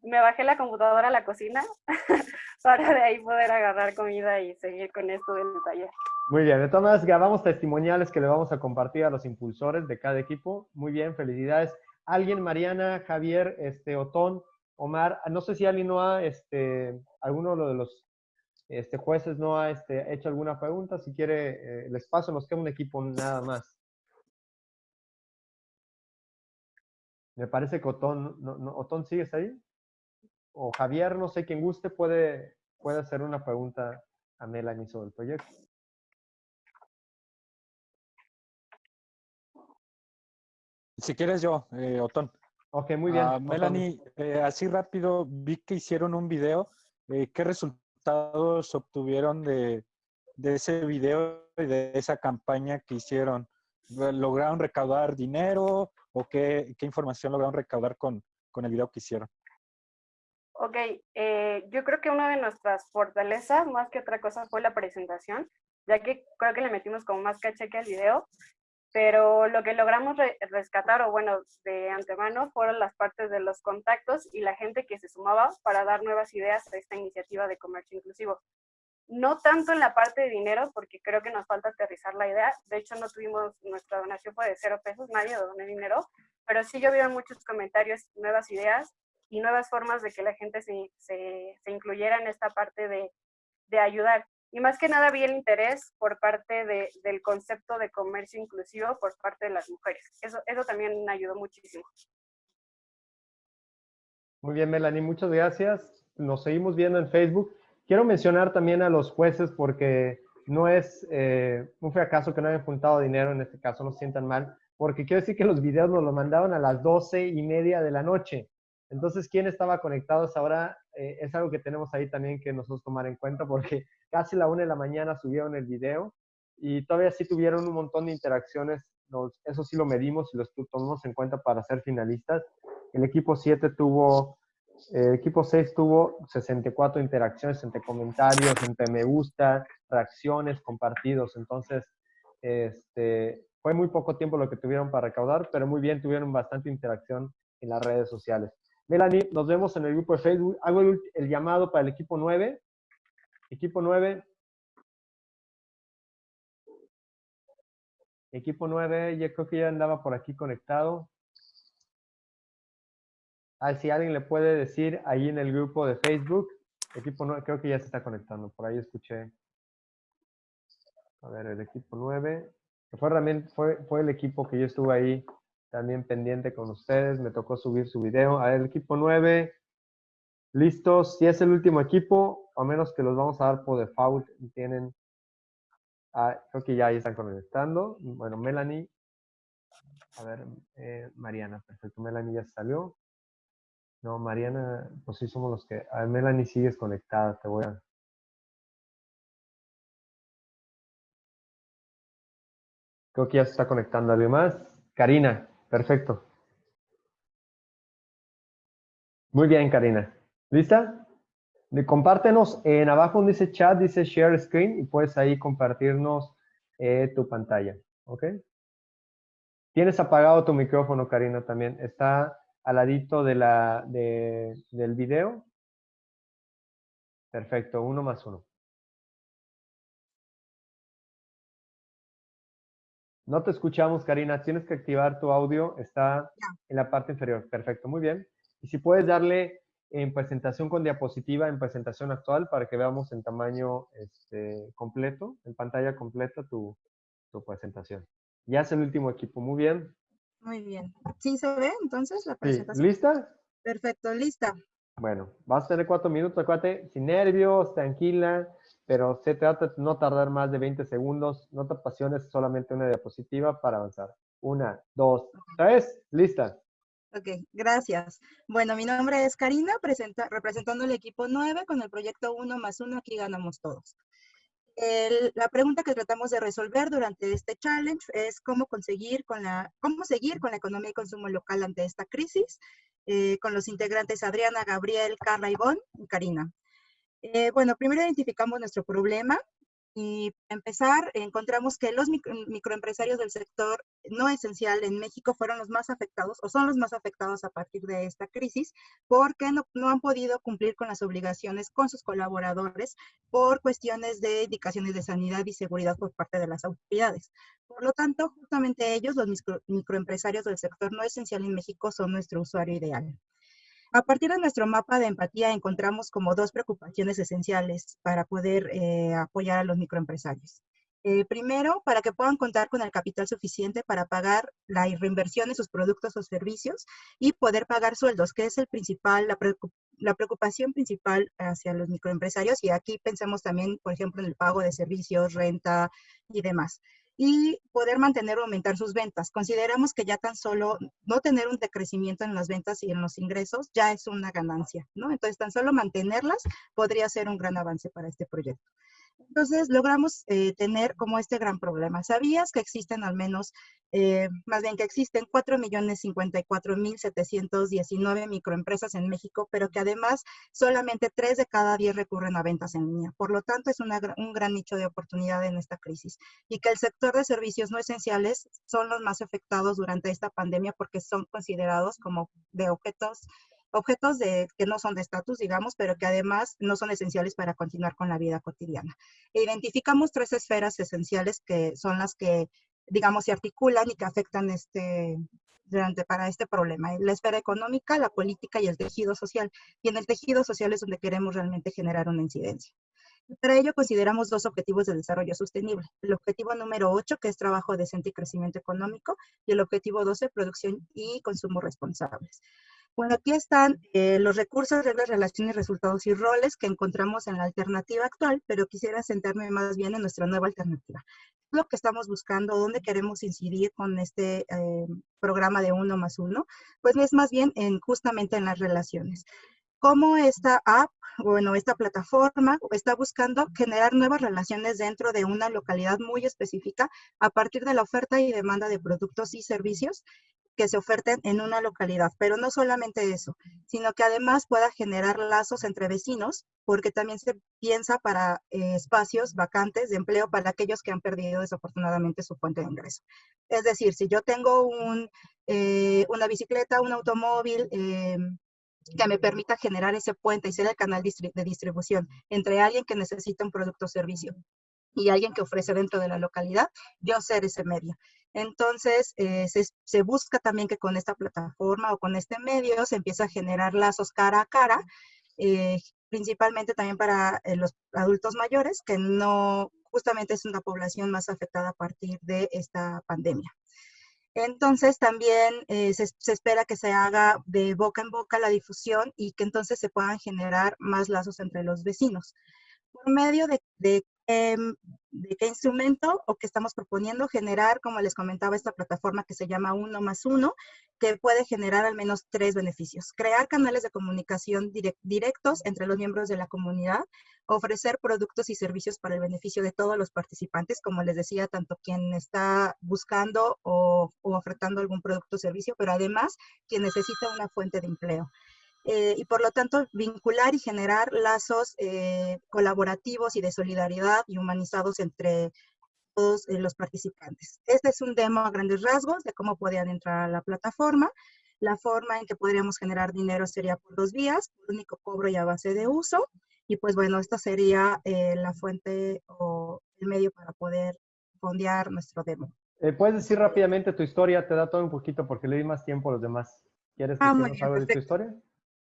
me bajé la computadora a la cocina para de ahí poder agarrar comida y seguir con esto del taller. Muy bien, de todas maneras grabamos testimoniales que le vamos a compartir a los impulsores de cada equipo. Muy bien, felicidades. Alguien, Mariana, Javier, este, Otón, Omar, no sé si alguien no ha, este, alguno de los este, jueces no ha este, hecho alguna pregunta. Si quiere, eh, les paso, nos queda un equipo nada más. Me parece que Otón, no, Otón ¿sigues ahí? O Javier, no sé, quien guste, puede, puede hacer una pregunta a Melanie sobre el proyecto. Si quieres yo, eh, Otón. Ok, muy bien. Ah, Melanie, eh, así rápido, vi que hicieron un video. Eh, ¿Qué resultados obtuvieron de, ese video y de esa campaña que hicieron? ¿Lograron recaudar dinero o qué, información lograron recaudar con, con, el video que hicieron? Ok, eh, yo creo que una de nuestras fortalezas, más que otra cosa, fue la presentación, ya que creo que le metimos como más caché que al video. Pero lo que logramos rescatar, o bueno, de antemano, fueron las partes de los contactos y la gente que se sumaba para dar nuevas ideas a esta iniciativa de comercio inclusivo. No tanto en la parte de dinero, porque creo que nos falta aterrizar la idea. De hecho, no tuvimos, nuestra donación fue de cero pesos, nadie donó dinero, pero sí vi muchos comentarios, nuevas ideas y nuevas formas de que la gente se, se, se incluyera en esta parte de, de ayudar. Y más que nada vi el interés por parte de, del concepto de comercio inclusivo por parte de las mujeres. Eso, eso también ayudó muchísimo. Muy bien, Melanie, muchas gracias. Nos seguimos viendo en Facebook. Quiero mencionar también a los jueces porque no es eh, un fracaso que no hayan juntado dinero, en este caso no sientan mal, porque quiero decir que los videos nos los mandaron a las doce y media de la noche. Entonces, ¿quién estaba conectado ahora? Eh, es algo que tenemos ahí también que nosotros tomar en cuenta porque casi la una de la mañana subieron el video y todavía sí tuvieron un montón de interacciones. eso sí lo medimos y lo tomamos en cuenta para ser finalistas. El equipo 7 tuvo, el equipo 6 tuvo 64 interacciones entre comentarios, entre me gusta, reacciones, compartidos. Entonces, este, fue muy poco tiempo lo que tuvieron para recaudar, pero muy bien, tuvieron bastante interacción en las redes sociales. Melanie, nos vemos en el grupo de Facebook. Hago el, llamado para el equipo 9. Equipo 9. Equipo 9, yo creo que ya andaba por aquí conectado. Ah, si alguien le puede decir ahí en el grupo de Facebook. Equipo 9, creo que ya se está conectando. Por ahí escuché. A ver, el equipo 9. Fue, fue, fue el equipo que yo estuve ahí también pendiente con ustedes. Me tocó subir su video. A ver, el equipo 9. Listos. Si es el último equipo, a menos que los vamos a dar por default, tienen... Ah, creo que ya ahí están conectando. Bueno, Melanie. A ver, eh, Mariana. Perfecto. Melanie ya salió. No, Mariana, pues sí somos los que... A ver, Melanie sigues conectada. Te voy a... Creo que ya se está conectando alguien más. Karina. Perfecto. Muy bien, Karina. ¿Lista? Compártenos en abajo dice chat, dice share screen y puedes ahí compartirnos eh, tu pantalla. ¿Ok? Tienes apagado tu micrófono, Karina, también. Está al ladito de la, del video. Perfecto, uno más uno. No te escuchamos, Karina. Tienes que activar tu audio. Está en la parte inferior. Perfecto, muy bien. Y si puedes darle en presentación con diapositiva, en presentación actual, para que veamos en tamaño este, completo, en pantalla completa, tu, presentación. Ya es el último equipo. Muy bien. Muy bien. ¿Sí se ve entonces la presentación? ¿Lista? Perfecto, lista. Bueno, vas a tener cuatro minutos, acuérdate, sin nervios, tranquila pero se trata de no tardar más de 20 segundos, no te apasiones, solamente una diapositiva para avanzar. Una, dos, tres, lista. Ok, gracias. Bueno, mi nombre es Karina, representando el equipo 9 con el proyecto 1 más 1, aquí ganamos todos. la pregunta que tratamos de resolver durante este challenge es cómo conseguir con la, cómo seguir con la economía y consumo local ante esta crisis, eh, con los integrantes Adriana, Gabriel, Carla, Ivonne y Karina. Eh, bueno, primero identificamos nuestro problema y para empezar encontramos que los microempresarios del sector no esencial en México fueron los más afectados o son los más afectados a partir de esta crisis porque no, no han podido cumplir con las obligaciones con sus colaboradores por cuestiones de indicaciones de sanidad y seguridad por parte de las autoridades. Por lo tanto, justamente ellos, los microempresarios del sector no esencial en México, son nuestro usuario ideal. A partir de nuestro mapa de empatía encontramos como dos preocupaciones esenciales para poder eh, apoyar a los microempresarios. Primero, para que puedan contar con el capital suficiente para pagar la reinversión en sus productos o servicios y poder pagar sueldos, que es el principal, la, preocupación principal hacia los microempresarios. Y aquí pensemos también, por ejemplo, en el pago de servicios, renta y demás y poder mantener o aumentar sus ventas. Consideramos que ya tan solo no tener un decrecimiento en las ventas y en los ingresos ya es una ganancia, ¿no? Entonces, tan solo mantenerlas podría ser un gran avance para este proyecto. Entonces logramos eh, tener como este gran problema. ¿Sabías que existen al menos, eh, más bien que existen 4.054.719 microempresas en México, pero que además solamente 3 de cada 10 recurren a ventas en línea? Por lo tanto, es una, un gran nicho de oportunidad en esta crisis. Y que el sector de servicios no esenciales son los más afectados durante esta pandemia porque son considerados como de objetos objetos de, que no son de estatus, digamos, pero que además no son esenciales para continuar con la vida cotidiana. E identificamos tres esferas esenciales que son las que, digamos, se articulan y que afectan este, durante, para este problema. La esfera económica, la política y el tejido social. Y en el tejido social es donde queremos realmente generar una incidencia. Para ello consideramos dos objetivos de desarrollo sostenible. El objetivo número 8, que es trabajo decente y crecimiento económico, y el objetivo 12, producción y consumo responsables. Bueno, aquí están eh, los recursos, reglas, relaciones, resultados y roles que encontramos en la alternativa actual, pero quisiera sentarme más bien en nuestra nueva alternativa. Lo que estamos buscando, dónde queremos incidir con este eh, programa de uno más uno, pues es más bien en, justamente en las relaciones. Cómo esta app, bueno, esta plataforma está buscando generar nuevas relaciones dentro de una localidad muy específica a partir de la oferta y demanda de productos y servicios que se oferten en una localidad. Pero no solamente eso, sino que además pueda generar lazos entre vecinos, porque también se piensa para eh, espacios vacantes de empleo para aquellos que han perdido desafortunadamente su fuente de ingreso. Es decir, si yo tengo eh, una bicicleta, un automóvil, eh, que me permita generar ese puente y ser el canal de distribución entre alguien que necesita un producto o servicio y alguien que ofrece dentro de la localidad, yo ser ese medio. Entonces, eh, se, busca también que con esta plataforma o con este medio se empieza a generar lazos cara a cara, eh, principalmente también para eh, los adultos mayores, que no, justamente es una población más afectada a partir de esta pandemia. Entonces también se, espera que se haga de boca en boca la difusión y que entonces se puedan generar más lazos entre los vecinos. Por medio de, de Em, de qué instrumento o qué estamos proponiendo generar, como les comentaba, esta plataforma que se llama Uno más Uno, que puede generar al menos tres beneficios. Crear canales de comunicación directos entre los miembros de la comunidad, ofrecer productos y servicios para el beneficio de todos los participantes, como les decía, tanto quien está buscando o, o ofertando algún producto o servicio, pero además quien necesita una fuente de empleo. Eh, y por lo tanto vincular y generar lazos eh, colaborativos y de solidaridad y humanizados entre todos eh, los participantes. Este es un demo a grandes rasgos de cómo podrían entrar a la plataforma. La forma en que podríamos generar dinero sería por dos vías, por único cobro y a base de uso. Y pues bueno, esta sería la fuente o el medio para poder fondear nuestro demo. ¿Puedes decir rápidamente tu historia? Te da todo un poquito porque le di más tiempo a los demás. ¿Quieres que ah, algo de tu historia?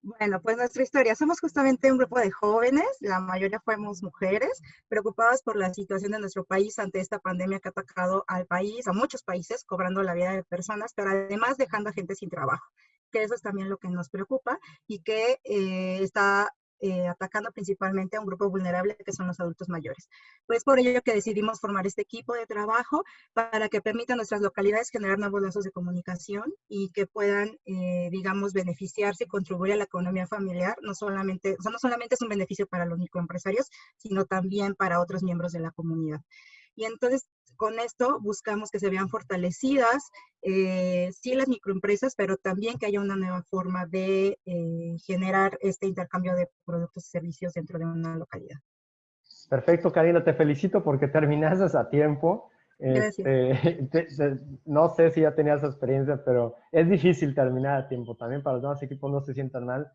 Bueno, pues nuestra historia. Somos justamente un grupo de jóvenes, la mayoría fuimos mujeres, preocupadas por la situación de nuestro país ante esta pandemia que ha atacado al país, a muchos países, cobrando la vida de personas, pero además dejando a gente sin trabajo que eso es también lo que nos preocupa y que eh, está eh, atacando principalmente a un grupo vulnerable que son los adultos mayores. Pues por ello que decidimos formar este equipo de trabajo para que permita a nuestras localidades generar nuevos lazos de comunicación y que puedan, eh, digamos, beneficiarse y contribuir a la economía familiar. No solamente, o sea, no solamente es un beneficio para los microempresarios, sino también para otros miembros de la comunidad. Y entonces con esto buscamos que se vean fortalecidas, eh, sí las microempresas, pero también que haya una nueva forma de eh, generar este intercambio de productos y servicios dentro de una localidad. Perfecto, Karina, te felicito porque terminaste a tiempo. Este, no sé si ya tenías experiencia, pero es difícil terminar a tiempo. También para los demás equipos no se sientan mal.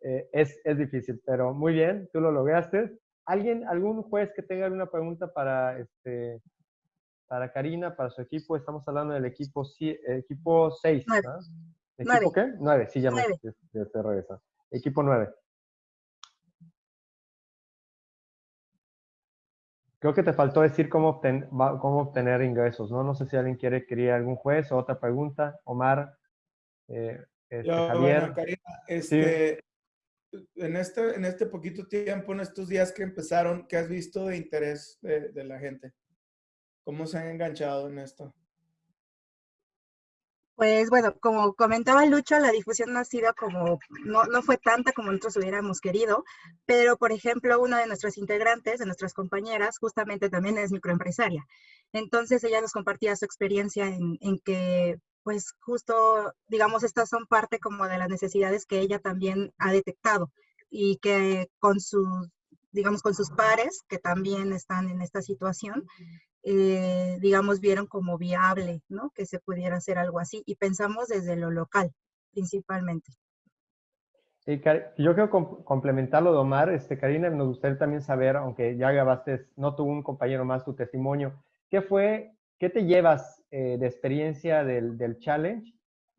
Eh, es, es difícil, pero muy bien, tú lo lograste. ¿Alguien, algún juez que tenga alguna pregunta para, este, para Karina, para su equipo? Estamos hablando del equipo, equipo 6, ¿no? ¿Equipo qué? 9, sí, ya me estoy regresando. Equipo 9. Creo que te faltó decir cómo, cómo obtener ingresos, ¿no? No sé si alguien quiere quería algún juez o otra pregunta. Omar, eh, este, Javier. Karina, este, en este, en este poquito tiempo, en estos días que empezaron, ¿qué has visto de interés de, la gente? ¿Cómo se han enganchado en esto? Pues bueno, como comentaba Lucho, la difusión no ha sido como, no, no fue tanta como nosotros hubiéramos querido, pero por ejemplo, una de nuestras integrantes, de nuestras compañeras, justamente también es microempresaria. Entonces ella nos compartía su experiencia en, en que pues justo, digamos, estas son parte como de las necesidades que ella también ha detectado y que con sus, digamos, con sus pares que también están en esta situación, eh, digamos, vieron como viable, ¿no? Que se pudiera hacer algo así y pensamos desde lo local, principalmente. Sí, yo quiero complementarlo de Omar. Este, Karina, nos gustaría también saber, aunque ya grabaste, no tuvo un compañero más tu testimonio, ¿qué fue, qué te llevas eh, de experiencia del, del, challenge?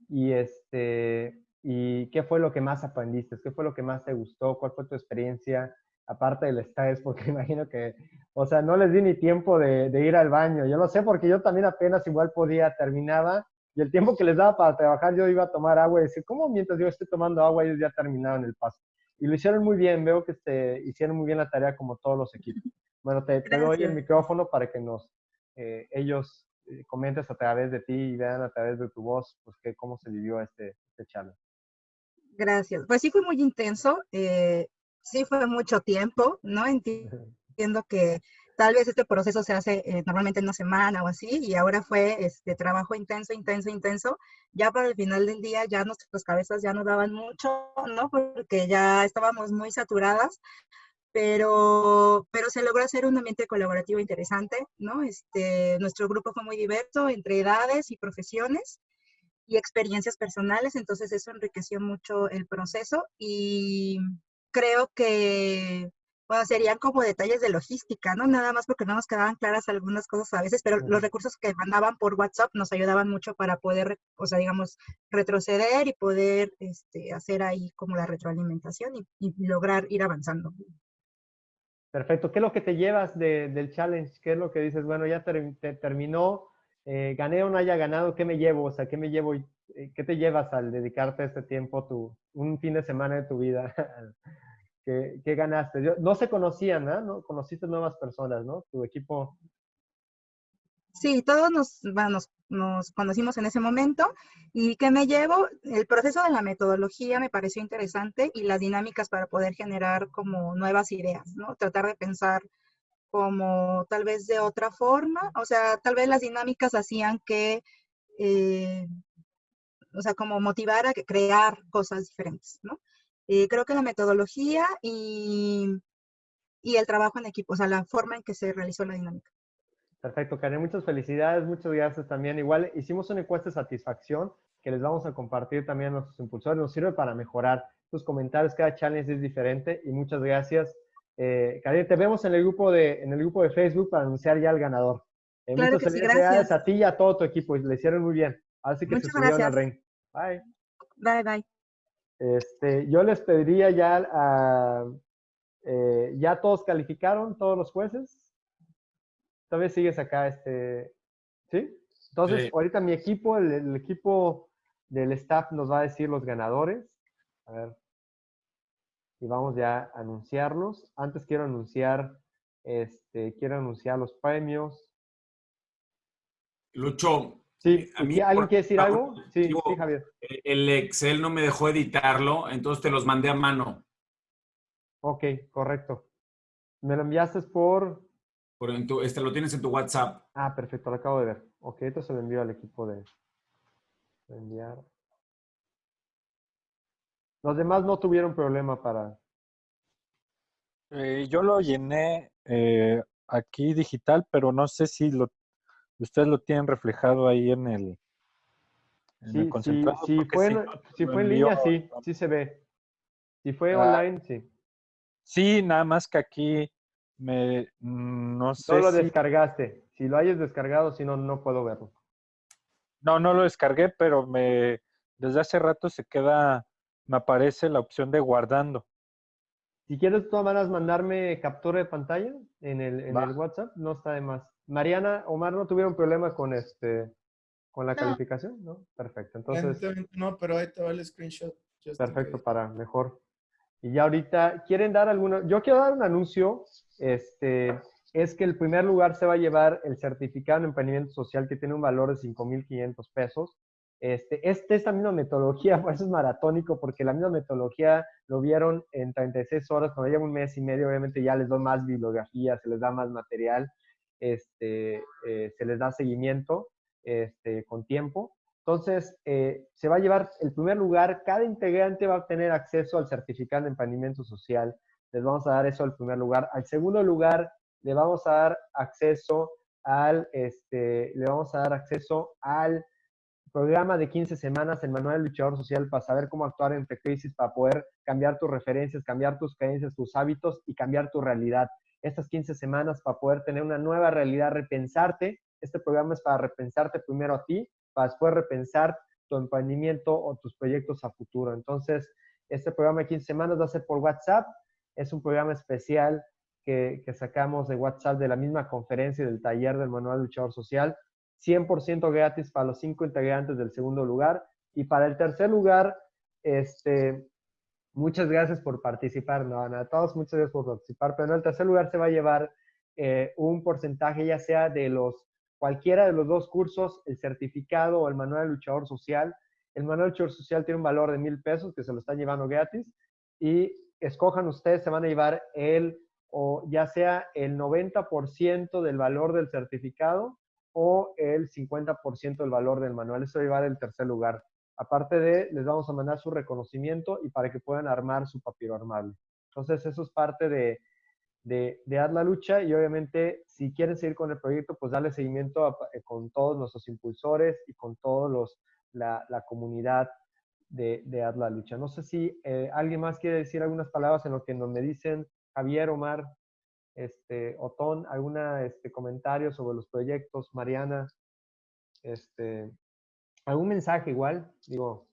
Y, este, ¿Y qué fue lo que más aprendiste? ¿Qué fue lo que más te gustó? ¿Cuál fue tu experiencia? Aparte del estrés, porque imagino que, o sea, no les di ni tiempo de, ir al baño. Yo lo sé porque yo también apenas igual podía, terminaba, y el tiempo que les daba para trabajar, yo iba a tomar agua y decir, ¿cómo mientras yo estoy tomando agua, ellos ya terminaron el paso? Y lo hicieron muy bien, veo que este, hicieron muy bien la tarea como todos los equipos. Bueno, te, doy el micrófono para que nos, eh, ellos eh, comentes a través de ti y vean a través de tu voz, pues, que, cómo se vivió este, este challenge. Gracias. Pues sí fue muy intenso. Eh, sí fue mucho tiempo, ¿no? Entiendo que tal vez este proceso se hace eh, normalmente en una semana o así, y ahora fue este trabajo intenso, intenso, intenso. Ya para el final del día ya nuestras cabezas ya no daban mucho, ¿no? Porque ya estábamos muy saturadas, pero, pero se logró hacer un ambiente colaborativo interesante, ¿no? Este, nuestro grupo fue muy diverso entre edades y profesiones y experiencias personales, entonces eso enriqueció mucho el proceso y creo que bueno, serían como detalles de logística, ¿no? Nada más porque no nos quedaban claras algunas cosas a veces, pero los recursos que mandaban por WhatsApp nos ayudaban mucho para poder, o sea, digamos, retroceder y poder este, hacer ahí como la retroalimentación y, lograr ir avanzando. Perfecto. ¿Qué es lo que te llevas del challenge? ¿Qué es lo que dices? Bueno, ya terminó, eh, gané o no haya ganado, ¿qué me llevo? O sea, ¿qué me llevo? Eh, ¿Qué te llevas al dedicarte este tiempo, tu, un fin de semana de tu vida ¿Qué, ganaste? no se conocían, ¿no? Conociste nuevas personas, ¿no? Tu equipo. Sí, todos nos, nos, conocimos en ese momento. ¿Y qué me llevo? El proceso de la metodología me pareció interesante y las dinámicas para poder generar como nuevas ideas, ¿no? Tratar de pensar como tal vez de otra forma, o sea, tal vez las dinámicas hacían que, eh, o sea, como motivar a crear cosas diferentes, ¿no? Eh, creo que la metodología y, y, el trabajo en equipo, o sea, la forma en que se realizó la dinámica. Perfecto, Karen, muchas felicidades, muchas gracias también. Igual hicimos una encuesta de satisfacción que les vamos a compartir también a nuestros impulsores, nos sirve para mejorar tus comentarios, cada challenge es diferente y muchas gracias. Eh, Karen, te vemos en el, grupo de, en el grupo de Facebook para anunciar ya al ganador. Eh, claro muchas felicidades gracias. a ti y a todo tu equipo, le hicieron muy bien. Así que se subieron al ring. Bye. Bye, bye. Este, yo les pediría ya a, eh, ya todos calificaron, todos los jueces. Todavía sigues acá, este, ¿sí? Entonces, ahorita mi equipo, el, equipo del staff nos va a decir los ganadores. A ver. Y vamos ya a anunciarlos. Antes quiero anunciar, este, quiero anunciar los premios. Lucho, Sí, a mí, ¿alguien quiere decir algo? Sí, sí, Javier. El Excel no me dejó editarlo, entonces te los mandé a mano. Ok, correcto. ¿Me lo enviaste por...? por este lo tienes en tu WhatsApp. Ah, perfecto, lo acabo de ver. Ok, esto se lo envío al equipo de, enviar. Los demás no tuvieron problema para... Eh, yo lo llené eh, aquí digital, pero no sé si lo ustedes lo tienen reflejado ahí en el, sí, concentrado. Sí, fue, si, fue en línea, sí, sí se ve. Si fue ah. online, sí. Sí, nada más que aquí me, no sé No lo descargaste. Si lo hayas descargado, si no, no puedo verlo. No, no lo descargué, pero me, desde hace rato se queda, me aparece la opción de guardando. Si quieres, todas maneras, mandarme captura de pantalla en el, en el WhatsApp, no está de más. Mariana, Omar, ¿no tuvieron problema con este con la calificación? ¿No? Perfecto. Entonces. No, pero ahí te va el screenshot. Perfecto, para mejor. Y ya ahorita, ¿quieren dar alguna? Yo quiero dar un anuncio. Este, es que el primer lugar se va a llevar el certificado en emprendimiento social que tiene un valor de 5.500 pesos. Este, este, esta misma metodología, por eso es maratónico, porque la misma metodología lo vieron en 36 horas, cuando lleva un mes y medio, obviamente ya les doy más bibliografía, se les da más material, este, eh, se les da seguimiento este, con tiempo. Entonces, eh, se va a llevar el primer lugar, cada integrante va a tener acceso al certificado de emprendimiento social, les vamos a dar eso al primer lugar. Al segundo lugar, le vamos a dar acceso al, este, le vamos a dar acceso al programa de 15 semanas, el manual del luchador social, para saber cómo actuar entre crisis, para poder cambiar tus referencias, cambiar tus creencias, tus hábitos y cambiar tu realidad. Estas 15 semanas para poder tener una nueva realidad, repensarte. Este programa es para repensarte primero a ti, para después repensar tu emprendimiento o tus proyectos a futuro. Entonces, este programa de 15 semanas va a ser por WhatsApp. Es un programa especial que, que sacamos de WhatsApp de la misma conferencia del taller del manual luchador social 100% gratis para los cinco integrantes del segundo lugar. Y para el tercer lugar, este, muchas gracias por participar, no, a todos muchas gracias por participar, pero en el tercer lugar se va a llevar eh, un porcentaje ya sea de los, cualquiera de los dos cursos, el certificado o el manual de luchador social. El manual de luchador social tiene un valor de mil pesos que se lo están llevando gratis y escojan ustedes, se van a llevar el, o ya sea el 90% del valor del certificado o el 50% del valor del manual. Eso va a llevar el tercer lugar. Aparte de, les vamos a mandar su reconocimiento y para que puedan armar su papiro armable. Entonces, eso es parte de, de, de Haz la Lucha y obviamente, si quieren seguir con el proyecto, pues darle seguimiento eh, con todos nuestros impulsores y con todos los, la, la comunidad de, de Haz la Lucha. No sé si eh, alguien más quiere decir algunas palabras en lo que nos me dicen Javier, Omar este, Otón, alguna este, comentario sobre los proyectos, Mariana, este, algún mensaje igual, digo.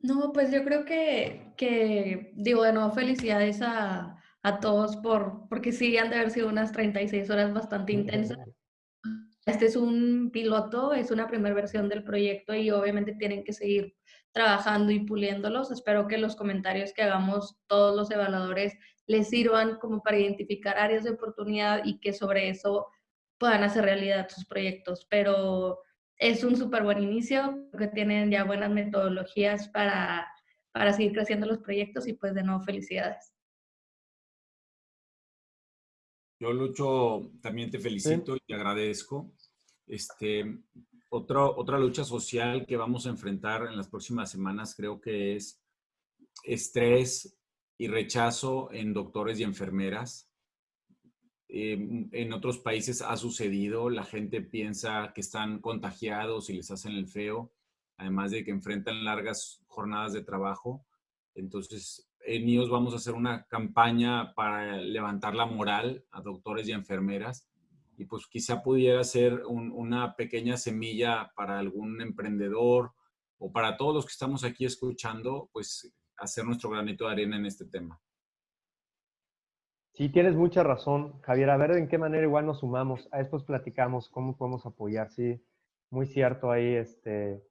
No, pues yo creo que, que digo, de nuevo, felicidades a, a todos por, porque sí han de haber sido unas 36 horas bastante intensas. Este es un piloto, es una primera versión del proyecto y obviamente tienen que seguir trabajando y puliéndolos. Espero que los comentarios que hagamos todos los evaluadores les sirvan como para identificar áreas de oportunidad y que sobre eso puedan hacer realidad sus proyectos. Pero es un súper buen inicio, que tienen ya buenas metodologías para, para seguir creciendo los proyectos y pues de nuevo felicidades. Yo, Lucho, también te felicito y te agradezco. Este, otro, otra lucha social que vamos a enfrentar en las próximas semanas creo que es estrés y rechazo en doctores y enfermeras. Em, en otros países ha sucedido, la gente piensa que están contagiados y les hacen el feo, además de que enfrentan largas jornadas de trabajo. Entonces, en IOS vamos a hacer una campaña para levantar la moral a doctores y enfermeras y pues quizá pudiera ser una pequeña semilla para algún emprendedor o para todos los que estamos aquí escuchando, pues hacer nuestro granito de arena en este tema. Sí, tienes mucha razón, Javier. A ver en qué manera igual nos sumamos. A después platicamos cómo podemos apoyar. Sí, muy cierto ahí. Este,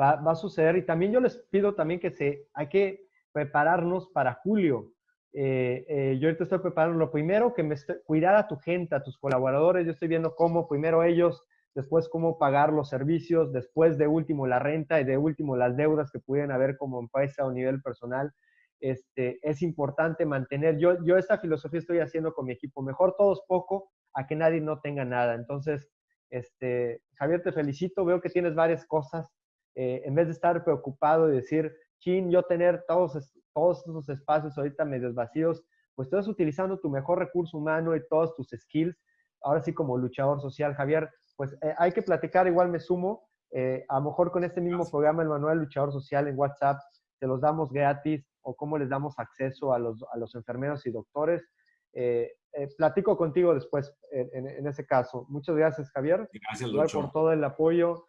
va, va a suceder. Y también yo les pido también que se, hay que prepararnos para julio. Eh, eh, yo ahorita estoy preparando lo primero, que me cuidar a tu gente, a tus colaboradores. Yo estoy viendo cómo primero ellos, después cómo pagar los servicios, después de último la renta y de último las deudas que pudieran haber como empresa o nivel personal. Este, es importante mantener, yo, yo esta filosofía estoy haciendo con mi equipo, mejor todos poco a que nadie no tenga nada. Entonces, este, Javier, te felicito, veo que tienes varias cosas. Eh, en vez de estar preocupado y decir, chin, yo tener todos, todos esos espacios ahorita medios vacíos, pues estás utilizando tu mejor recurso humano y todos tus skills, ahora sí como luchador social, Javier, pues eh, hay que platicar, igual me sumo, eh, a lo mejor con este mismo programa, el Manual Luchador Social en WhatsApp, te los damos gratis o cómo les damos acceso a los, a los enfermeros y doctores. Eh, platico contigo después en, en, ese caso. Muchas gracias, Javier. Gracias, Lucho. por todo el apoyo.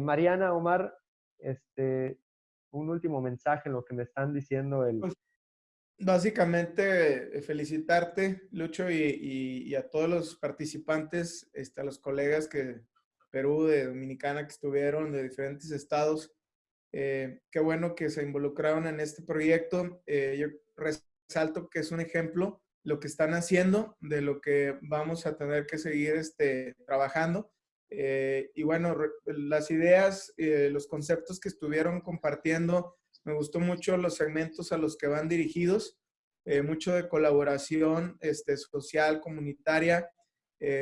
Mariana, Omar, este, un último mensaje en lo que me están diciendo el... Pues, básicamente, eh, felicitarte, Lucho, y, a todos los participantes, este, a los colegas que Perú, de Dominicana, que estuvieron de diferentes estados. Eh, qué bueno que se involucraron en este proyecto. Eh, yo resalto que es un ejemplo lo que están haciendo, de lo que vamos a tener que seguir este, trabajando. Eh, y bueno, las ideas, eh, los conceptos que estuvieron compartiendo, me gustó mucho los segmentos a los que van dirigidos, mucho de colaboración este, social, comunitaria,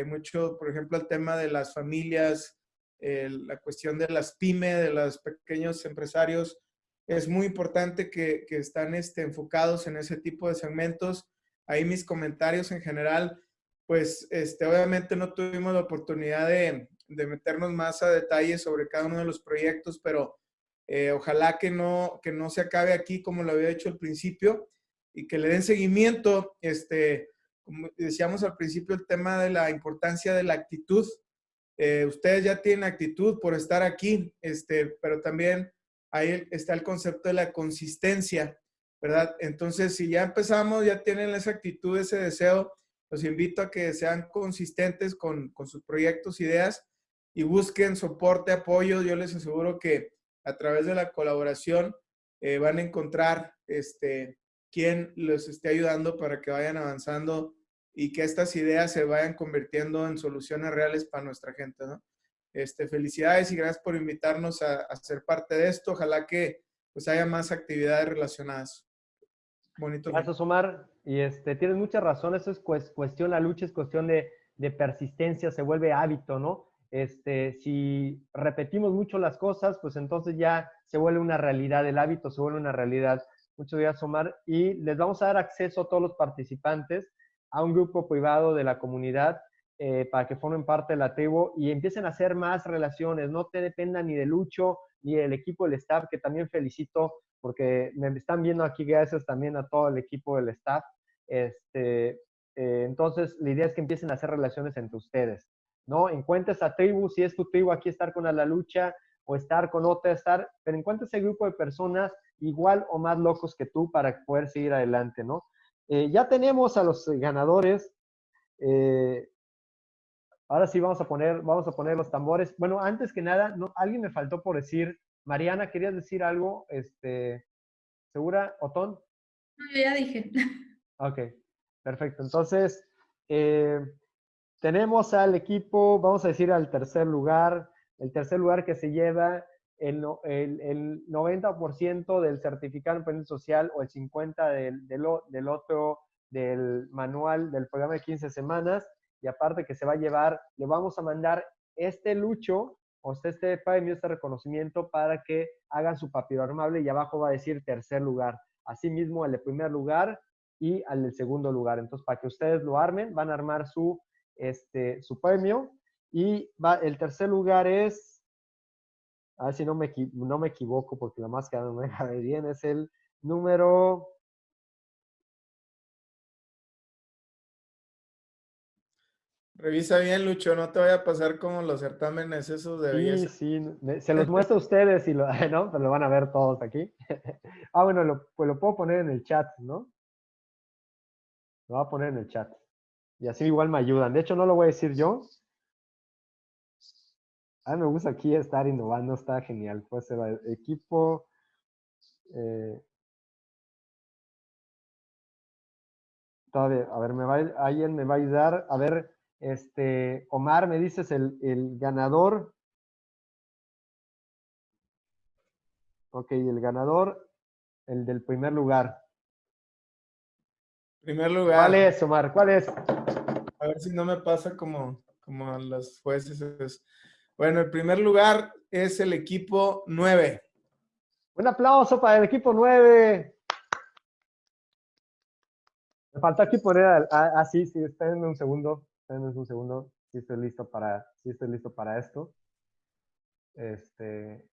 mucho, por ejemplo, el tema de las familias, la cuestión de las pymes, de los pequeños empresarios. Es muy importante que, que están este, enfocados en ese tipo de segmentos. Ahí mis comentarios en general, pues este, obviamente no tuvimos la oportunidad de, de meternos más a detalle sobre cada uno de los proyectos, pero eh, ojalá que no, que no se acabe aquí como lo había hecho al principio y que le den seguimiento. Este, como decíamos al principio, el tema de la importancia de la actitud. Eh, ustedes ya tienen actitud por estar aquí, este, pero también ahí está el concepto de la consistencia, ¿verdad? Entonces, si ya empezamos, ya tienen esa actitud, ese deseo, los invito a que sean consistentes con, sus proyectos, ideas y busquen soporte, apoyo. Yo les aseguro que a través de la colaboración eh, van a encontrar este, quien los esté ayudando para que vayan avanzando y que estas ideas se vayan convirtiendo en soluciones reales para nuestra gente. ¿no? Este, felicidades y gracias por invitarnos a, a, ser parte de esto. Ojalá que pues, haya más actividades relacionadas. Bonito. Gracias, Omar. Y este, tienes mucha razón. Eso es cuestión, la lucha es cuestión de, de persistencia, se vuelve hábito, ¿no? Este, si repetimos mucho las cosas, pues entonces ya se vuelve una realidad, el hábito se vuelve una realidad. Muchas gracias, Omar. Y les vamos a dar acceso a todos los participantes a un grupo privado de la comunidad eh, para que formen parte de la tribu y empiecen a hacer más relaciones. No te dependan ni de Lucho ni del equipo del staff, que también felicito porque me están viendo aquí gracias también a todo el equipo del staff. Este, eh, entonces, la idea es que empiecen a hacer relaciones entre ustedes. ¿no? Encuentra esa tribu, si es tu tribu aquí estar con la lucha o estar con otra, estar, pero encuentra ese grupo de personas igual o más locos que tú para poder seguir adelante, ¿no? Eh, ya tenemos a los ganadores. Eh, ahora sí vamos a poner, vamos a poner los tambores. Bueno, antes que nada, no, alguien me faltó por decir, Mariana, ¿querías decir algo? Este, ¿Segura, Otón? No, ya dije. Ok, perfecto. Entonces, eh, tenemos al equipo, vamos a decir al tercer lugar, el tercer lugar que se lleva el, el, 90% del certificado de emprendimiento social o el 50% del, del, otro, del manual del programa de 15 semanas. Y aparte que se va a llevar, le vamos a mandar este lucho, o este premio, este reconocimiento para que hagan su papiro armable y abajo va a decir tercer lugar. Asimismo, el de primer lugar y al del segundo lugar. Entonces, para que ustedes lo armen, van a armar su este, su premio. Y va, el tercer lugar es, a ver si no me, no me equivoco porque la máscara no me deja bien, es el número... Revisa bien, Lucho, no te vaya a pasar como los certámenes esos de belleza. Sí, sí, se los muestro a ustedes y lo, ¿no? Pero lo van a ver todos aquí. ah, bueno, lo, pues lo puedo poner en el chat, ¿no? Lo voy a poner en el chat. Y así igual me ayudan. De hecho, no lo voy a decir yo. A mí me gusta aquí estar innovando, está genial. Puede ser equipo. Eh, todavía, a ver, me va, alguien me va a ayudar. A ver, este, Omar, me dices el, el ganador. Ok, el ganador, el del primer lugar. Primer lugar. ¿Cuál es, Omar? ¿Cuál es? A ver si no me pasa como, como a los jueces. Bueno, el primer lugar es el equipo 9. Un aplauso para el equipo 9. Me falta aquí poner, ah, ah, sí, sí, espérenme un segundo, espérenme un segundo, si estoy listo para, si estoy listo para esto. Este,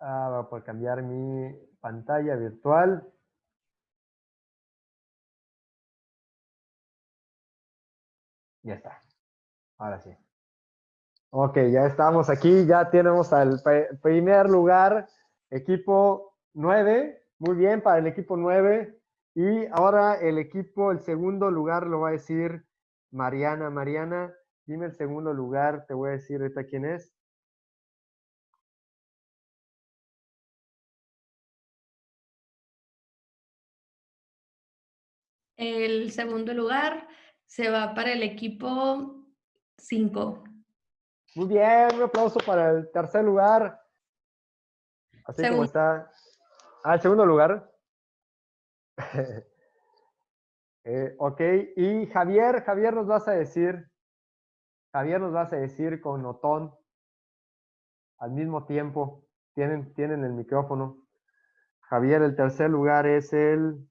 ah, voy a cambiar mi pantalla virtual. Ya está. Ahora sí. Ok, ya estamos aquí, ya tenemos al primer lugar, equipo 9. Muy bien para el equipo 9. Y ahora el equipo, el segundo lugar lo va a decir Mariana. Mariana, dime el segundo lugar, te voy a decir ahorita quién es. El segundo lugar se va para el equipo 5. Muy bien, un aplauso para el tercer lugar. Así como está. Ah, el segundo lugar. Eh, ok, y Javier, Javier nos vas a decir, Javier nos vas a decir con Otón al mismo tiempo. Tienen, tienen el micrófono. Javier, el tercer lugar es el...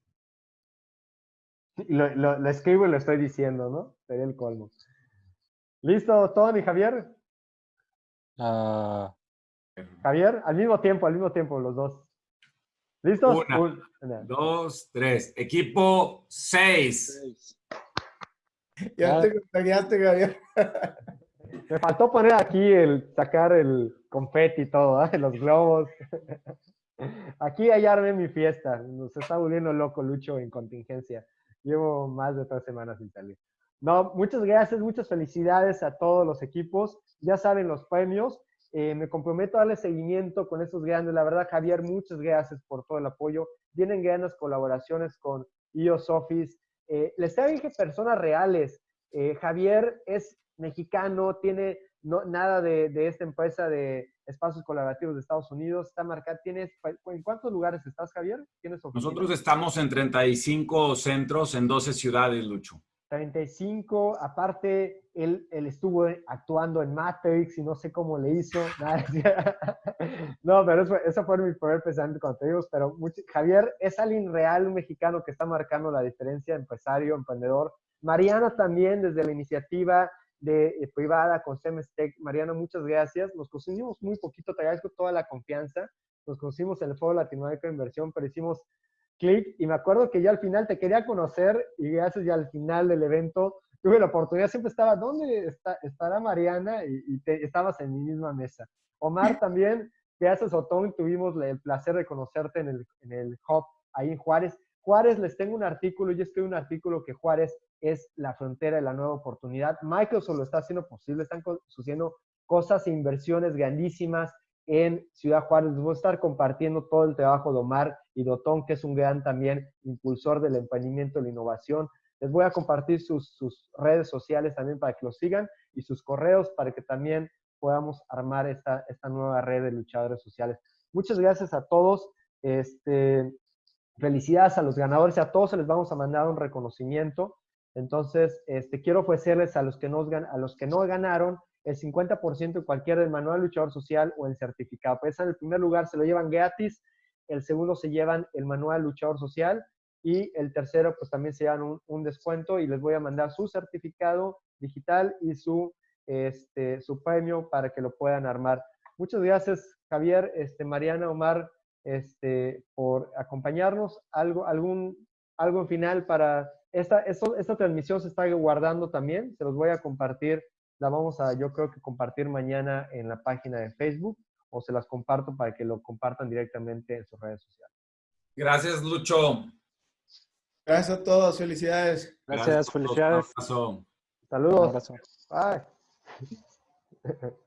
Lo, lo- lo escribo y lo estoy diciendo, ¿no? Sería el colmo. ¿Listo, Otón y Javier? Ah, Javier, al mismo tiempo, al mismo tiempo, los dos. ¿Listos? Una. Un- una. Dos, tres. Equipo seis. seis. Ya Ya. te contagiaste, Javier. Me faltó poner aquí el, sacar el confeti y todo, ¿ah? los globos. Aquí ya armé mi fiesta. Nos está volviendo loco Lucho en contingencia. Llevo más de tres semanas sin salir. No, muchas gracias, muchas felicidades a todos los equipos. Ya saben los premios. Eh, me comprometo a darle seguimiento con estos grandes. La verdad, Javier, muchas gracias por todo el apoyo. Vienen grandes colaboraciones con iOS Office. Eh, les traigo personas reales. Eh, Javier es mexicano, tiene no, nada de, de esta empresa de espacios colaborativos de Estados Unidos. Está marcado. ¿Tienes, ¿En cuántos lugares estás, Javier? ¿Tienes? Nosotros estamos en 35 centros en 12 ciudades, Lucho. 35, aparte, él, él estuvo actuando en Matrix y no sé cómo le hizo. No, pero eso, eso fue mi primer pensamiento cuando te digo, pero mucho- Javier es alguien real, un mexicano que está marcando la diferencia, empresario, emprendedor. Mariana también, desde la iniciativa de, eh, privada con Semestec. Mariana, muchas gracias. Nos conocimos muy poquito, te agradezco toda la confianza. Nos conocimos en el Foro Latinoamérica de Inversión, pero hicimos clic y me acuerdo que ya al final te quería conocer y gracias ya al final del evento tuve la oportunidad, siempre estaba, ¿dónde está, estará Mariana? Y, y te, estabas en mi misma mesa. Omar también, gracias Otón, tuvimos el placer de conocerte en el, en el hub ahí en Juárez. Juárez, les tengo un artículo, yo escribí un artículo que Juárez es la frontera de la nueva oportunidad. Microsoft lo está haciendo posible, están sucediendo cosas e inversiones grandísimas en Ciudad Juárez. Les voy a estar compartiendo todo el trabajo de Omar y de Otón, que es un gran también impulsor del emprendimiento y la innovación. Les voy a compartir sus, sus redes sociales también para que los sigan y sus correos para que también podamos armar esta, esta nueva red de luchadores sociales. Muchas gracias a todos. Este, felicidades a los ganadores. A todos se les vamos a mandar un reconocimiento. Entonces, este, quiero ofrecerles a los que, a los que no ganaron el 50% de cualquier del manual luchador social o el certificado. Pues en el primer lugar se lo llevan gratis, el segundo se llevan el manual luchador social y el tercero pues también se llevan un, un descuento y les voy a mandar su certificado digital y su, este, su premio para que lo puedan armar. Muchas gracias Javier, este, Mariana, Omar, este, por acompañarnos. Algo, algún, algo en final para esta, esto- esta transmisión se está guardando también, se los voy a compartir, la vamos a yo creo que compartir mañana en la página de Facebook o se las comparto para que lo compartan directamente en sus redes sociales. Gracias, Lucho. Gracias a todos, felicidades. Gracias, todo. felicidades. Un abrazo. Un Saludos. abrazo. Bye.